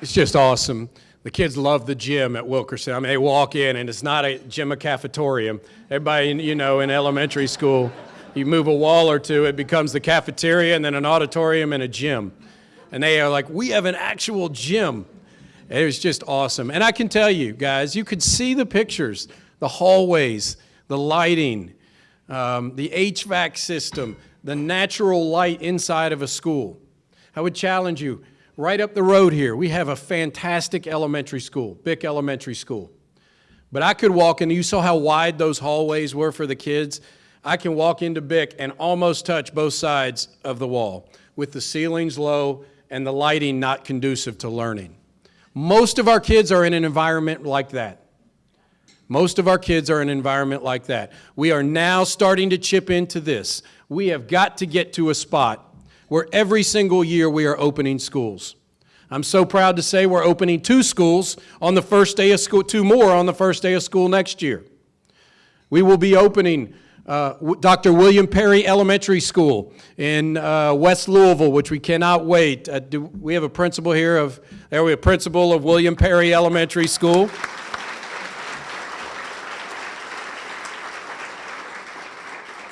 Speaker 9: It's just awesome. The kids love the gym at Wilkerson. I mean, they walk in and it's not a gym, a cafetorium. Everybody, you know, in elementary school, you move a wall or two, it becomes the cafeteria and then an auditorium and a gym. And they are like, we have an actual gym. It was just awesome. And I can tell you, guys, you could see the pictures, the hallways, the lighting, um, the HVAC system, the natural light inside of a school. I would challenge you, right up the road here, we have a fantastic elementary school, Byck Elementary School. But I could walk in, you saw how wide those hallways were for the kids. I can walk into Byck and almost touch both sides of the wall with the ceilings low and the lighting not conducive to learning. Most of our kids are in an environment like that. Most of our kids are in an environment like that. We are now starting to chip into this. We have got to get to a spot where every single year we are opening schools. I'm so proud to say we're opening two schools on the first day of school, two more on the first day of school next year. We will be opening uh, Dr. William Perry Elementary School in uh, West Louisville, which we cannot wait. Uh, do, we have a principal here of, there we have a principal of William Perry Elementary School.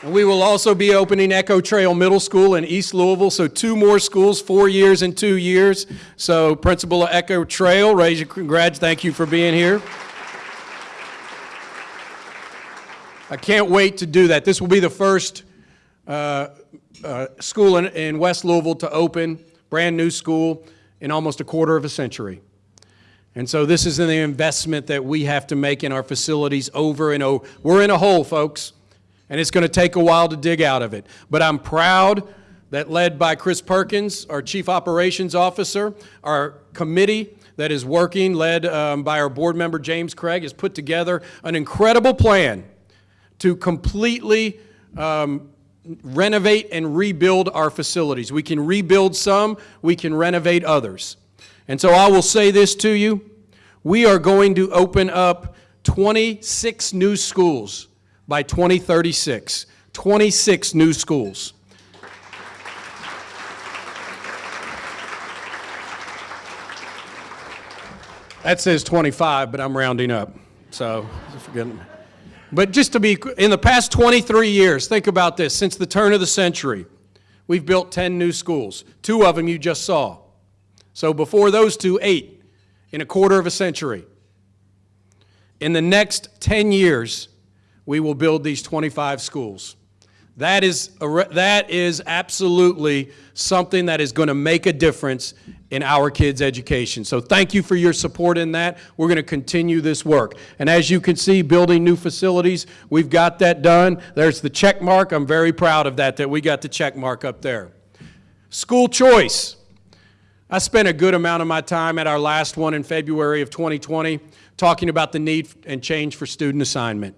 Speaker 9: And we will also be opening Echo Trail Middle School in East Louisville, so two more schools, four years and two years. So principal of Echo Trail, raise your congrats, thank you for being here. I can't wait to do that. This will be the first uh, uh, school in, in West Louisville to open, brand new school, in almost a quarter of a century. And so this is the investment that we have to make in our facilities over and over. We're in a hole, folks, and it's going to take a while to dig out of it. But I'm proud that led by Chris Perkins, our Chief Operations Officer, our committee that is working, led um, by our board member James Craig, has put together an incredible plan to completely um, renovate and rebuild our facilities. We can rebuild some, we can renovate others. And so I will say this to you. We are going to open up 26 new schools by 2036. 26 new schools. That says 25, but I'm rounding up. So, forget. But just to be, in the past 23 years, think about this, since the turn of the century, we've built 10 new schools. Two of them you just saw. So before those two, eight in a quarter of a century. In the next 10 years, we will build these 25 schools. That is, that is absolutely something that is going to make a difference in our kids' education. So thank you for your support in that. We're going to continue this work. And as you can see, building new facilities, we've got that done. There's the check mark. I'm very proud of that, that we got the check mark up there. School choice. I spent a good amount of my time at our last one in February of 2020 talking about the need and change for student assignment.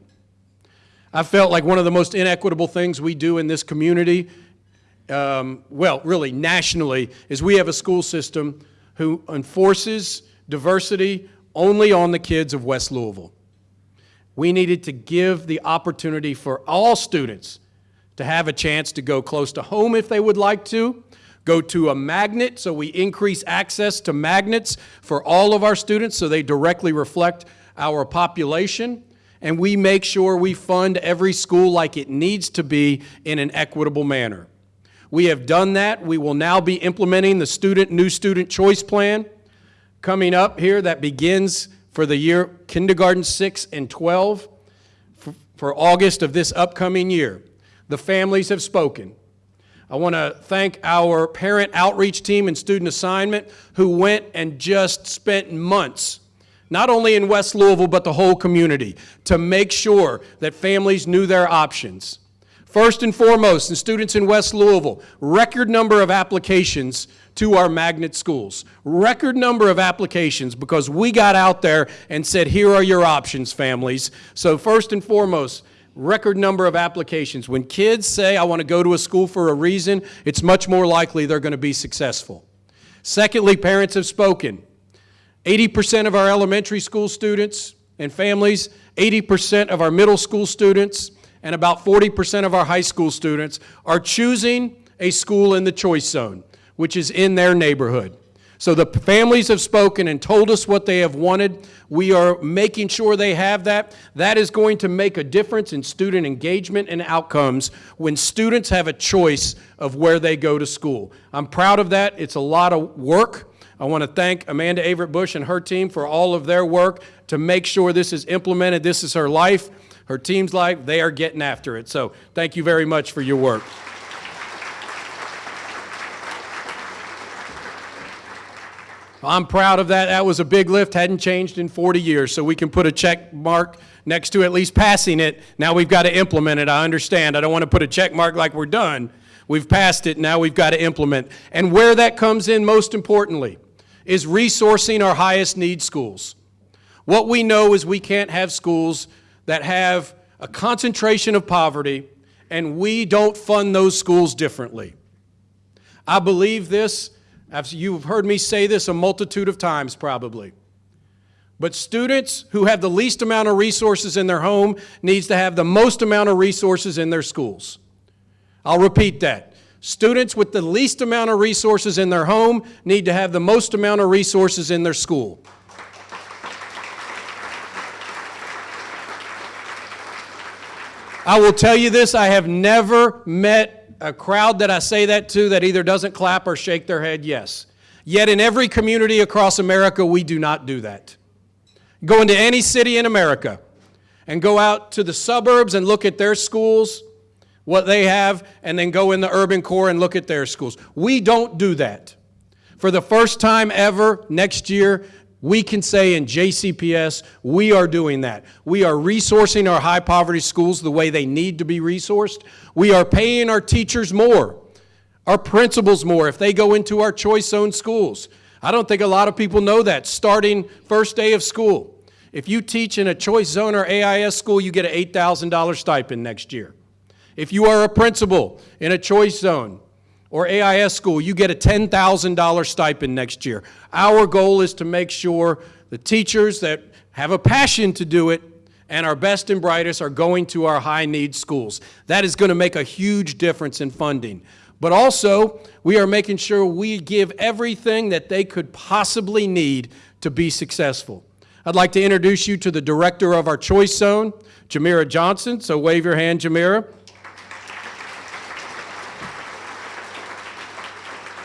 Speaker 9: I felt like one of the most inequitable things we do in this community, um, well, really nationally, is we have a school system who enforces diversity only on the kids of West Louisville. We needed to give the opportunity for all students to have a chance to go close to home if they would like to, go to a magnet, so we increase access to magnets for all of our students so they directly reflect our population and we make sure we fund every school like it needs to be in an equitable manner. We have done that. We will now be implementing the student new student choice plan coming up here that begins for the year kindergarten 6 and 12 for, August of this upcoming year. The families have spoken. I want to thank our parent outreach team and student assignment who went and just spent months not only in West Louisville, but the whole community, to make sure that families knew their options. First and foremost, the students in West Louisville, record number of applications to our magnet schools. Record number of applications because we got out there and said, here are your options, families. So first and foremost, record number of applications. When kids say, I want to go to a school for a reason, it's much more likely they're going to be successful. Secondly, parents have spoken. 80% of our elementary school students and families, 80% of our middle school students, and about 40% of our high school students are choosing a school in the choice zone, which is in their neighborhood. So the families have spoken and told us what they have wanted. We are making sure they have that. That is going to make a difference in student engagement and outcomes when students have a choice of where they go to school. I'm proud of that. It's a lot of work. I want to thank Amanda Averett Bush and her team for all of their work to make sure this is implemented. This is her life, her team's life. They are getting after it. So thank you very much for your work. I'm proud of that. That was a big lift, hadn't changed in 40 years, so we can put a check mark next to at least passing it. Now we've got to implement it. I understand. I don't want to put a check mark like we're done. We've passed it, now we've got to implement. And where that comes in most importantly is resourcing our highest need schools. What we know is we can't have schools that have a concentration of poverty and we don't fund those schools differently. I believe this, you've heard me say this a multitude of times probably. But students who have the least amount of resources in their home needs to have the most amount of resources in their schools. I'll repeat that. Students with the least amount of resources in their home need to have the most amount of resources in their school. I will tell you this, I have never met a crowd that I say that to that either doesn't clap or shake their head yes. Yet in every community across America, we do not do that. Go into any city in America and go out to the suburbs and look at their schools what they have and then go in the urban core and look at their schools. We don't do that. For the first time ever, next year, We can say in JCPS, we are doing that. We are resourcing our high poverty schools the way they need to be resourced. We are paying our teachers more, our principals more if they go into our choice zone schools. I don't think a lot of people know that starting first day of school. If you teach in a choice zone or AIS school, you get an $8,000 stipend next year. If you are a principal in a choice zone or AIS school, you get a $10,000 stipend next year. Our goal is to make sure the teachers that have a passion to do it and our best and brightest are going to our high need schools. That is going to make a huge difference in funding. But also, we are making sure we give everything that they could possibly need to be successful. I'd like to introduce you to the director of our Choice Zone, Jamira Johnson. So wave your hand, Jamira.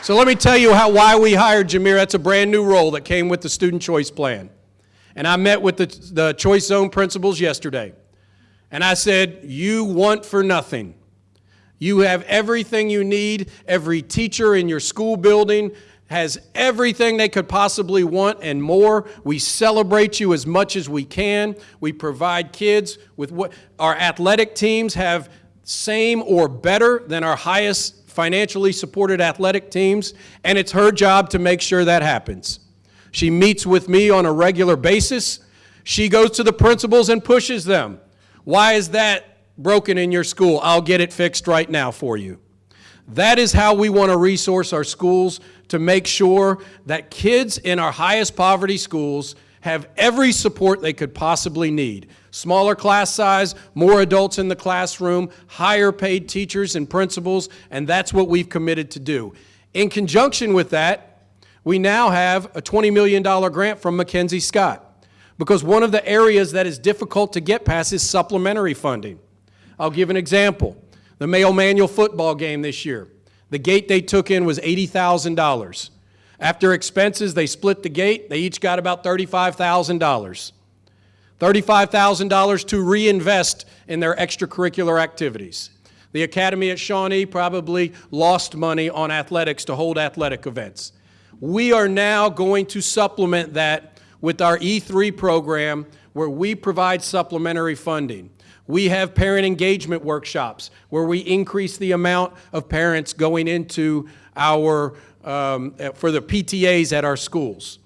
Speaker 9: So let me tell you how, why we hired Jamira. That's a brand new role that came with the Student Choice Plan. And I met with the, the Choice Zone principals yesterday. And I said, you want for nothing. You have everything you need. Every teacher in your school building has everything they could possibly want and more. We celebrate you as much as we can. We provide kids with what our athletic teams have same or better than our highest financially supported athletic teams, and it's her job to make sure that happens. She meets with me on a regular basis. She goes to the principals and pushes them. Why is that broken in your school? I'll get it fixed right now for you. That is how we want to resource our schools to make sure that kids in our highest poverty schools have every support they could possibly need. Smaller class size, more adults in the classroom, higher paid teachers and principals, and that's what we've committed to do. In conjunction with that, we now have a $20 million grant from MacKenzie Scott because one of the areas that is difficult to get past is supplementary funding. I'll give an example. The Male Manual football game this year. The gate they took in was $80,000. After expenses, they split the gate. They each got about $35,000. $35,000 to reinvest in their extracurricular activities. The Academy at Shawnee probably lost money on athletics to hold athletic events. We are now going to supplement that with our E3 program where we provide supplementary funding. We have parent engagement workshops where we increase the amount of parents going into our, um, for the PTAs at our schools.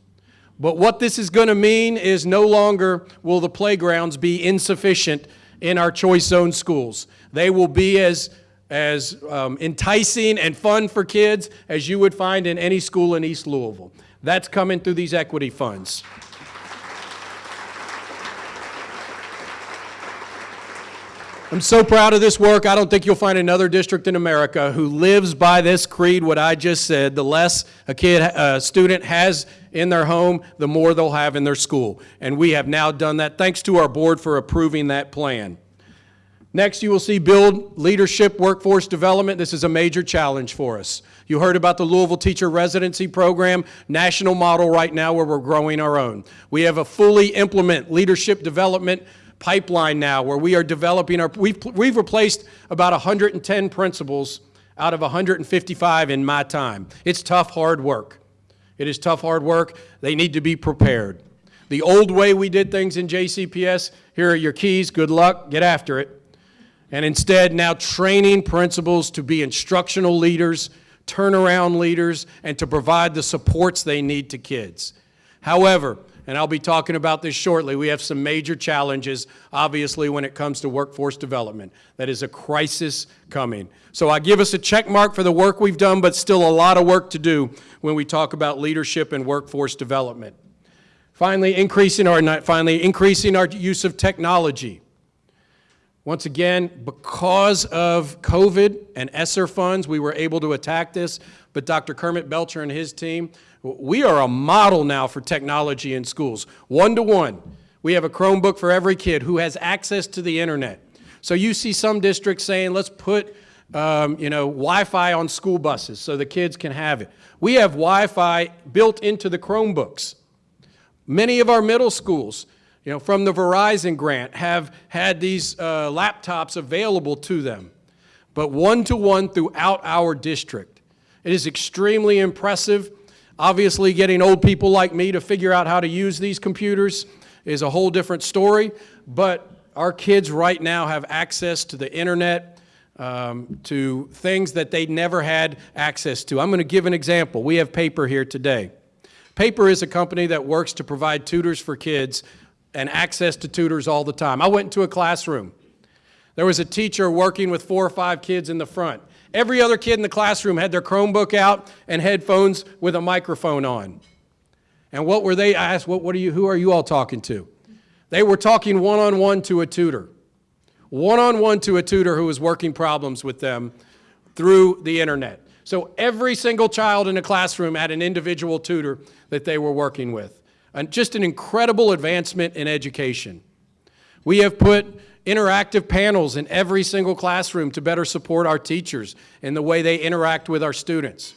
Speaker 9: But what this is going to mean is no longer will the playgrounds be insufficient in our choice zone schools. They will be as, as um, enticing and fun for kids as you would find in any school in East Louisville. That's coming through these equity funds. I'm so proud of this work. I don't think you'll find another district in America who lives by this creed, what I just said. The less a kid, a student has in their home, the more they'll have in their school. And we have now done that. Thanks to our board for approving that plan. Next, you will see build leadership workforce development. This is a major challenge for us. You heard about the Louisville Teacher Residency Program, national model right now where we're growing our own. We have a fully implement leadership development pipeline now where we are developing our, we've, we've replaced about 110 principals out of 155 in my time. It's tough, hard work. It is tough, hard work. They need to be prepared. The old way we did things in JCPS, here are your keys, good luck, get after it. And instead, now training principals to be instructional leaders, turnaround leaders, and to provide the supports they need to kids. However, and I'll be talking about this shortly. We have some major challenges, obviously, when it comes to workforce development. That is a crisis coming. So I give us a check mark for the work we've done, but still a lot of work to do when we talk about leadership and workforce development. Finally, increasing our, finally, increasing our use of technology. Once again, because of COVID and ESSER funds, we were able to attack this, but Dr. Kermit Belcher and his team we are a model now for technology in schools. One-to-one. We have a Chromebook for every kid who has access to the internet. So you see some districts saying, let's put um, you know, Wi-Fi on school buses so the kids can have it. We have Wi-Fi built into the Chromebooks. Many of our middle schools, you know, from the Verizon grant have had these uh, laptops available to them, but one-to-one -one throughout our district. It is extremely impressive Obviously, getting old people like me to figure out how to use these computers is a whole different story, but our kids right now have access to the internet, um, to things that they never had access to. I'm going to give an example. We have Paper here today. Paper is a company that works to provide tutors for kids and access to tutors all the time. I went into a classroom. There was a teacher working with four or five kids in the front. Every other kid in the classroom had their Chromebook out and headphones with a microphone on. And what were they? I asked, what, what are you, who are you all talking to? They were talking one-on-one -on -one to a tutor. One-on-one -on -one to a tutor who was working problems with them through the internet. So every single child in a classroom had an individual tutor that they were working with. And just an incredible advancement in education. We have put interactive panels in every single classroom to better support our teachers in the way they interact with our students.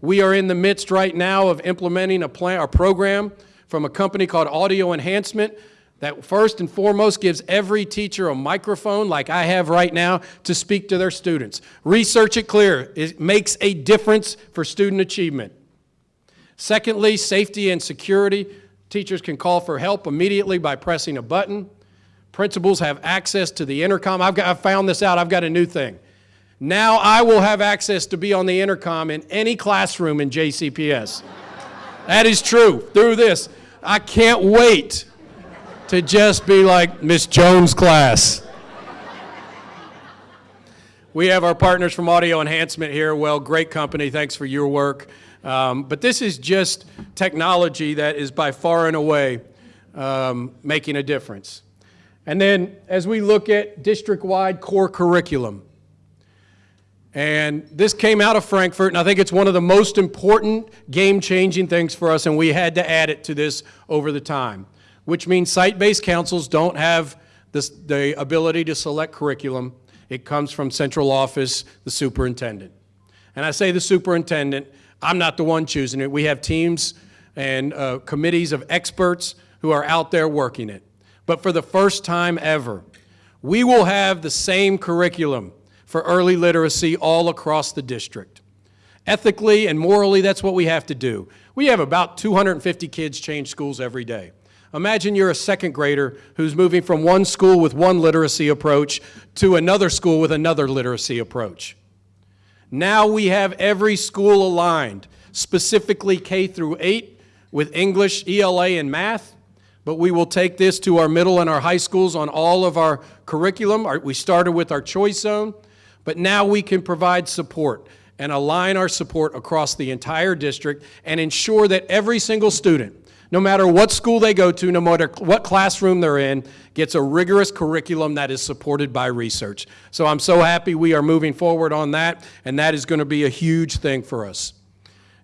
Speaker 9: We are in the midst right now of implementing a, plan, a program from a company called Audio Enhancement that first and foremost gives every teacher a microphone like I have right now to speak to their students. Research it clear. It makes a difference for student achievement. Secondly, safety and security. Teachers can call for help immediately by pressing a button. Principals have access to the intercom. I've, got, I've found this out. I've got a new thing. Now I will have access to be on the intercom in any classroom in JCPS. that is true through this. I can't wait to just be like Miss Jones' class. We have our partners from Audio Enhancement here. Well, great company. Thanks for your work. Um, but this is just technology that is by far and away um, making a difference. And then as we look at district-wide core curriculum, and this came out of Frankfort, and I think it's one of the most important game-changing things for us, and we had to add it to this over the time which means site-based councils don't have this, the ability to select curriculum. It comes from central office, the superintendent. And I say the superintendent, I'm not the one choosing it. We have teams and uh, committees of experts who are out there working it. But for the first time ever, we will have the same curriculum for early literacy all across the district. Ethically and morally, that's what we have to do. We have about 250 kids change schools every day. Imagine you're a second grader who's moving from one school with one literacy approach to another school with another literacy approach. Now we have every school aligned, specifically K through 8 with English, ELA, and math, but we will take this to our middle and our high schools on all of our curriculum. We started with our choice zone, but now we can provide support and align our support across the entire district and ensure that every single student no matter what school they go to, no matter what classroom they're in, gets a rigorous curriculum that is supported by research. So I'm so happy we are moving forward on that, and that is going to be a huge thing for us.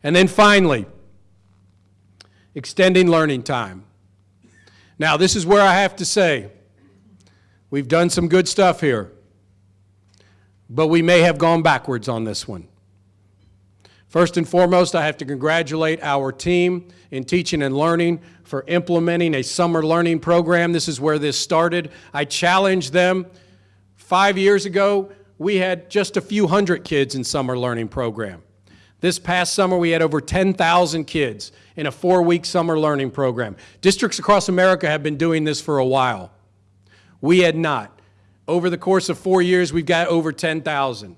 Speaker 9: And then finally, extending learning time. Now, this is where I have to say, we've done some good stuff here, but we may have gone backwards on this one. First and foremost, I have to congratulate our team in teaching and learning for implementing a summer learning program. This is where this started. I challenged them. Five years ago, we had just a few hundred kids in summer learning program. This past summer, we had over 10,000 kids in a four-week summer learning program. Districts across America have been doing this for a while. We had not. Over the course of four years, we've got over 10,000.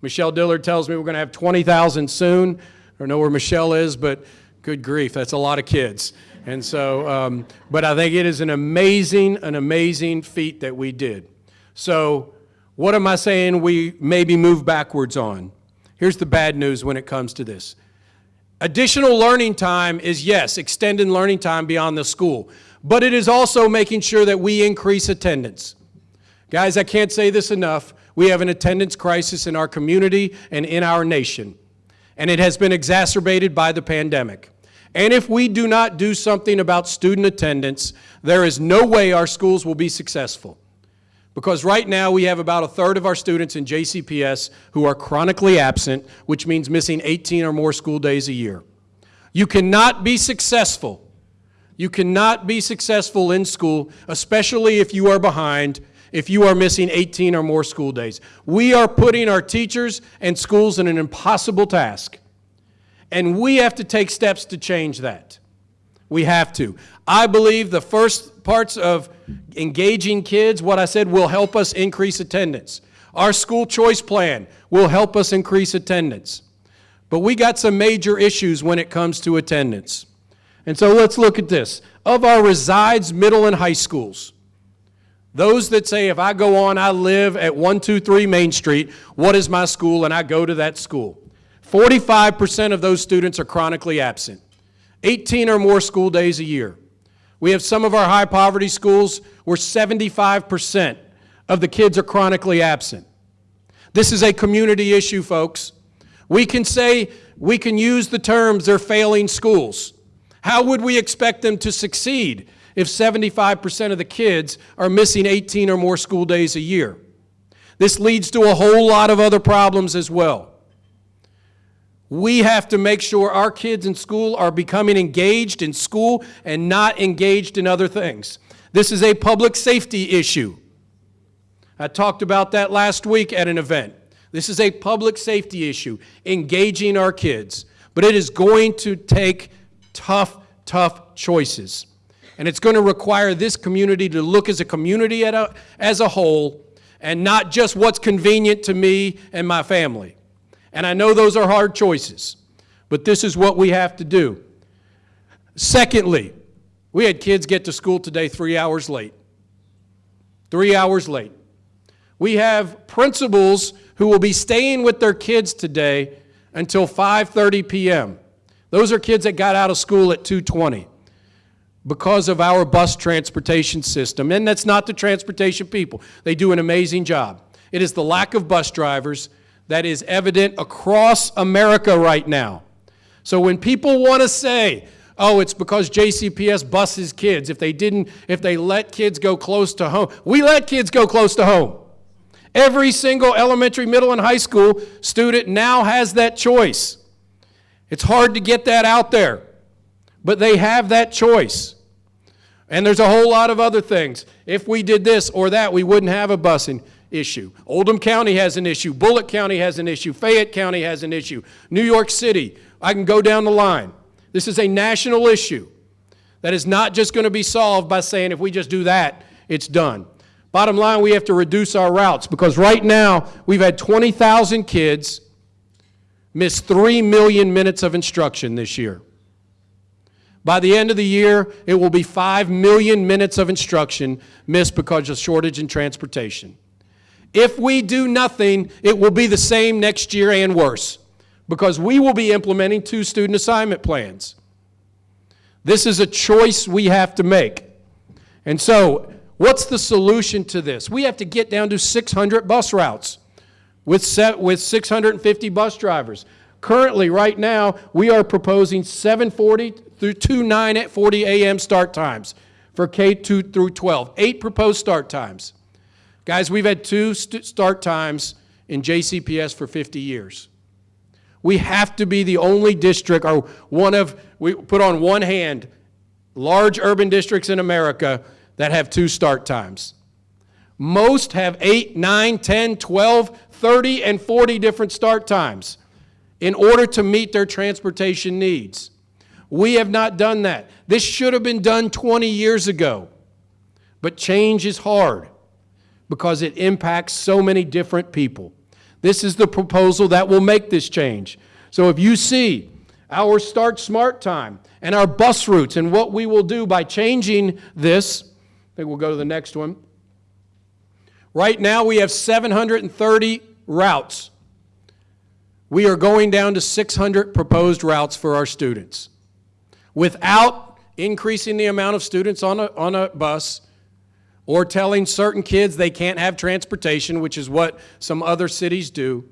Speaker 9: Michelle Dillard tells me we're going to have 20,000 soon. I don't know where Michelle is, but good grief, that's a lot of kids. And so, um, but I think it is an amazing, an amazing feat that we did. So what am I saying we maybe move backwards on? Here's the bad news when it comes to this. Additional learning time is, yes, extended learning time beyond the school, but it is also making sure that we increase attendance. Guys, I can't say this enough. We have an attendance crisis in our community and in our nation, and it has been exacerbated by the pandemic. And if we do not do something about student attendance, there is no way our schools will be successful. Because right now we have about a third of our students in JCPS who are chronically absent, which means missing 18 or more school days a year. You cannot be successful. You cannot be successful in school, especially if you are behind if you are missing 18 or more school days. We are putting our teachers and schools in an impossible task. And we have to take steps to change that. We have to. I believe the first parts of engaging kids, what I said, will help us increase attendance. Our school choice plan will help us increase attendance. But we got some major issues when it comes to attendance. And so let's look at this. Of our resides middle and high schools, those that say, if I go on, I live at 123 Main Street, what is my school, and I go to that school. 45% of those students are chronically absent, 18 or more school days a year. We have some of our high poverty schools where 75% of the kids are chronically absent. This is a community issue, folks. We can say, we can use the terms, they're failing schools. How would we expect them to succeed if 75% of the kids are missing 18 or more school days a year? This leads to a whole lot of other problems as well. We have to make sure our kids in school are becoming engaged in school and not engaged in other things. This is a public safety issue. I talked about that last week at an event. This is a public safety issue, engaging our kids. But it is going to take tough, tough choices. And it's going to require this community to look as a community a, as a whole and not just what's convenient to me and my family. And I know those are hard choices, but this is what we have to do. Secondly, we had kids get to school today three hours late. Three hours late. We have principals who will be staying with their kids today until 5.30 p.m. Those are kids that got out of school at 2.20 because of our bus transportation system. And that's not the transportation people. They do an amazing job. It is the lack of bus drivers that is evident across America right now. So when people want to say, oh, it's because JCPS buses kids, if they didn't, if they let kids go close to home, we let kids go close to home. Every single elementary, middle, and high school student now has that choice. It's hard to get that out there, but they have that choice. And there's a whole lot of other things. If we did this or that, we wouldn't have a busing issue. Oldham County has an issue. Bullitt County has an issue. Fayette County has an issue. New York City. I can go down the line. This is a national issue that is not just going to be solved by saying if we just do that, it's done. Bottom line, we have to reduce our routes because right now we've had 20,000 kids miss 3 million minutes of instruction this year. By the end of the year, it will be 5 million minutes of instruction missed because of shortage in transportation. If we do nothing, it will be the same next year and worse because we will be implementing two student assignment plans. This is a choice we have to make. And so, what's the solution to this? We have to get down to 600 bus routes with, set, with 650 bus drivers. Currently, right now, we are proposing 740 through 2 9 at 40 a.m. start times for K2 through 12. Eight proposed start times. Guys, we've had two st start times in JCPS for 50 years. We have to be the only district, or one of, we put on one hand, large urban districts in America that have two start times. Most have 8, 9, 10, 12, 30, and 40 different start times in order to meet their transportation needs. We have not done that. This should have been done 20 years ago. But change is hard because it impacts so many different people. This is the proposal that will make this change. So if you see our Start Smart time and our bus routes and what we will do by changing this, I think we'll go to the next one. Right now we have 730 routes. We are going down to 600 proposed routes for our students. Without increasing the amount of students on a, on a bus, or telling certain kids they can't have transportation, which is what some other cities do,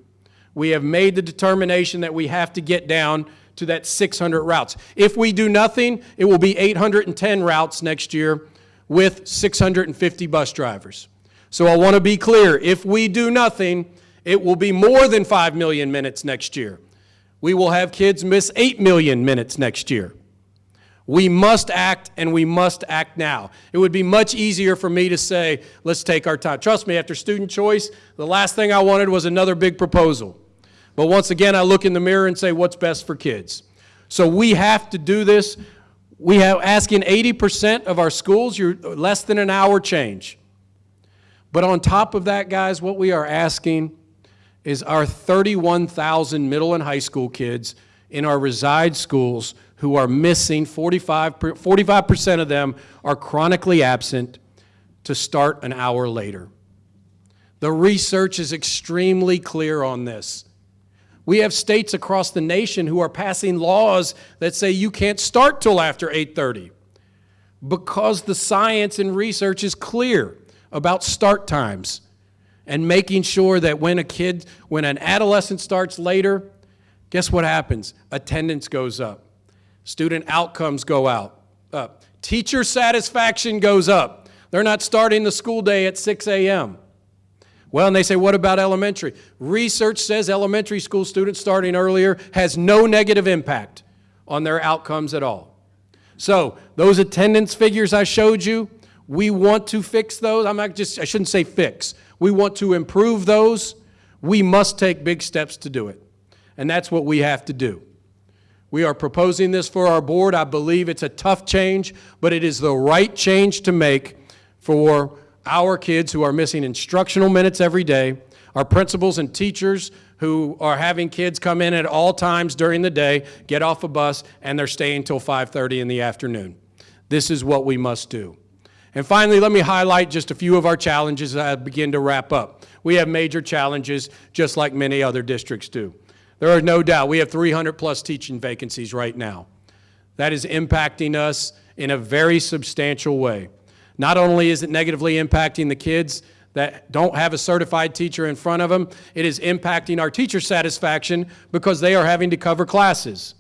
Speaker 9: we have made the determination that we have to get down to that 600 routes. If we do nothing, it will be 810 routes next year with 650 bus drivers. So I want to be clear, if we do nothing, it will be more than 5 million minutes next year. We will have kids miss 8 million minutes next year. We must act, and we must act now. It would be much easier for me to say, let's take our time. Trust me, after student choice, the last thing I wanted was another big proposal. But once again, I look in the mirror and say, what's best for kids? So we have to do this. We have asking 80% of our schools, you're less than an hour change. But on top of that, guys, what we are asking is our 31,000 middle and high school kids in our reside schools who are missing 45, 45% of them are chronically absent to start an hour later. The research is extremely clear on this. We have states across the nation who are passing laws that say you can't start till after 8:30 because the science and research is clear about start times and making sure that when a kid, when an adolescent starts later, guess what happens? Attendance goes up. Student outcomes go out, up. Teacher satisfaction goes up. They're not starting the school day at 6 a.m. Well, and they say, what about elementary? Research says elementary school students starting earlier has no negative impact on their outcomes at all. So those attendance figures I showed you, we want to fix those. I'm not just, I shouldn't say fix. We want to improve those. We must take big steps to do it. And that's what we have to do. We are proposing this for our board. I believe it's a tough change, but it is the right change to make for our kids who are missing instructional minutes every day, our principals and teachers who are having kids come in at all times during the day, get off a bus, and they're staying until 5.30 in the afternoon. This is what we must do. And finally, let me highlight just a few of our challenges as I begin to wrap up. We have major challenges, just like many other districts do. There are no doubt, we have 300 plus teaching vacancies right now. That is impacting us in a very substantial way. Not only is it negatively impacting the kids that don't have a certified teacher in front of them, it is impacting our teacher satisfaction because they are having to cover classes.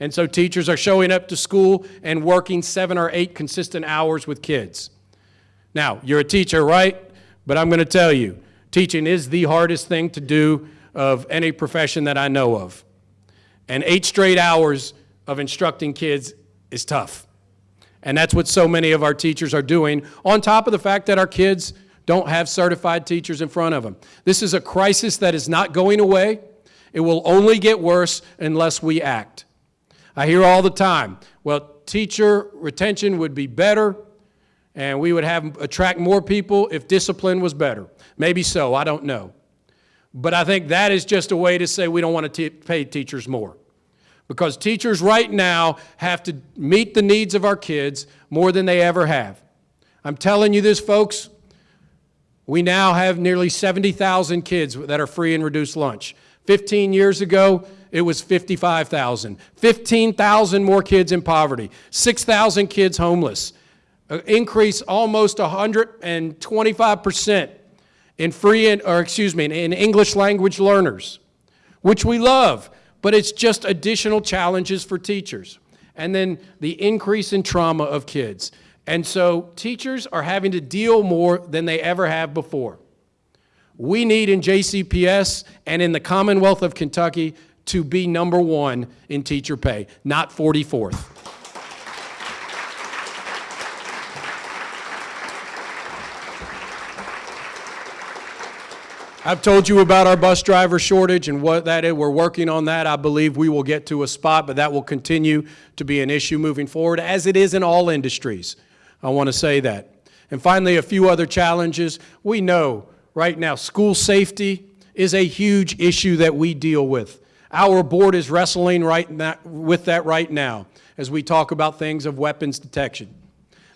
Speaker 9: And so teachers are showing up to school and working seven or eight consistent hours with kids. Now, you're a teacher, right? But I'm going to tell you, teaching is the hardest thing to do of any profession that I know of. And eight straight hours of instructing kids is tough. And that's what so many of our teachers are doing, on top of the fact that our kids don't have certified teachers in front of them. This is a crisis that is not going away. It will only get worse unless we act. I hear all the time, well, teacher retention would be better and we would have attract more people if discipline was better. Maybe so, I don't know. But I think that is just a way to say we don't want to pay teachers more because teachers right now have to meet the needs of our kids more than they ever have. I'm telling you this, folks, we now have nearly 70,000 kids that are free and reduced lunch. 15 years ago, it was 55,000. 15,000 more kids in poverty. 6,000 kids homeless. An increase almost 125% in free, or excuse me, in English language learners, which we love but it's just additional challenges for teachers. And then the increase in trauma of kids. And so teachers are having to deal more than they ever have before. We need in JCPS and in the Commonwealth of Kentucky to be number one in teacher pay, not 44th. I've told you about our bus driver shortage and what that is. We're working on that. I believe we will get to a spot, but that will continue to be an issue moving forward, as it is in all industries. I want to say that. And finally, a few other challenges. We know right now school safety is a huge issue that we deal with. Our board is wrestling right with that right now as we talk about things of weapons detection.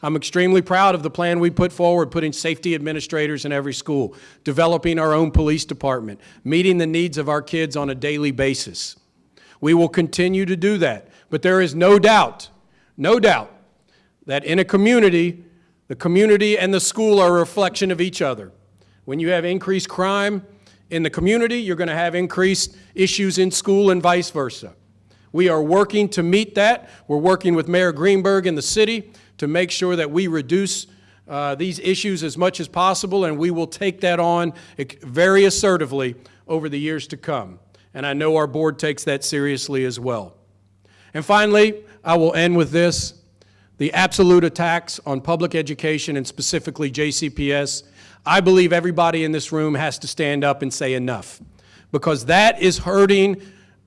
Speaker 9: I'm extremely proud of the plan we put forward, putting safety administrators in every school, developing our own police department, meeting the needs of our kids on a daily basis. We will continue to do that, but there is no doubt, no doubt, that in a community, the community and the school are a reflection of each other. When you have increased crime in the community, you're going to have increased issues in school and vice versa. We are working to meet that. We're working with Mayor Greenberg in the city to make sure that we reduce uh, these issues as much as possible, and we will take that on very assertively over the years to come. And I know our board takes that seriously as well. And finally, I will end with this. The absolute attacks on public education and specifically JCPS, I believe everybody in this room has to stand up and say enough. because that is hurting,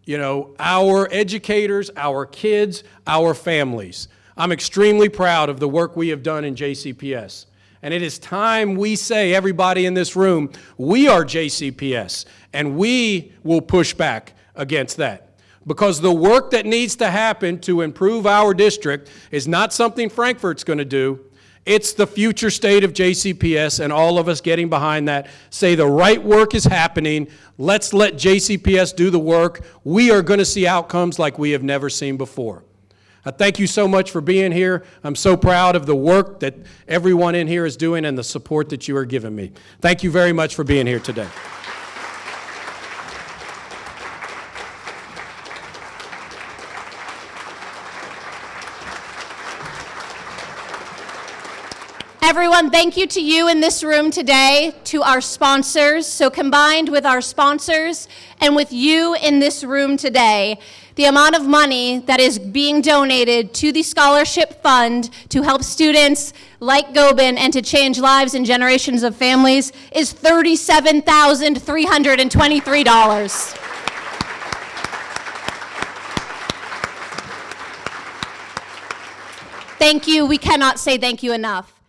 Speaker 9: you know, our educators, our kids, our families. I'm extremely proud of the work we have done in JCPS. And it is time we say, everybody in this room, we are JCPS, and we will push back against that. Because the work that needs to happen to improve our district is not something Frankfort's going to do. It's the future state of JCPS, and all of us getting behind that say the right work is happening. Let's let JCPS do the work. We are going to see outcomes like we have never seen before. I thank you so much for being here. I'm so proud of the work that everyone in here is doing and the support that you are giving me. Thank you very much for being here today.
Speaker 1: Everyone, thank you to you in this room today, to our sponsors. So combined with our sponsors and with you in this room today, the amount of money that is being donated to the Scholarship Fund to help students like Gobin and to change lives and generations of families is $37,323. Thank you. We cannot say thank you enough.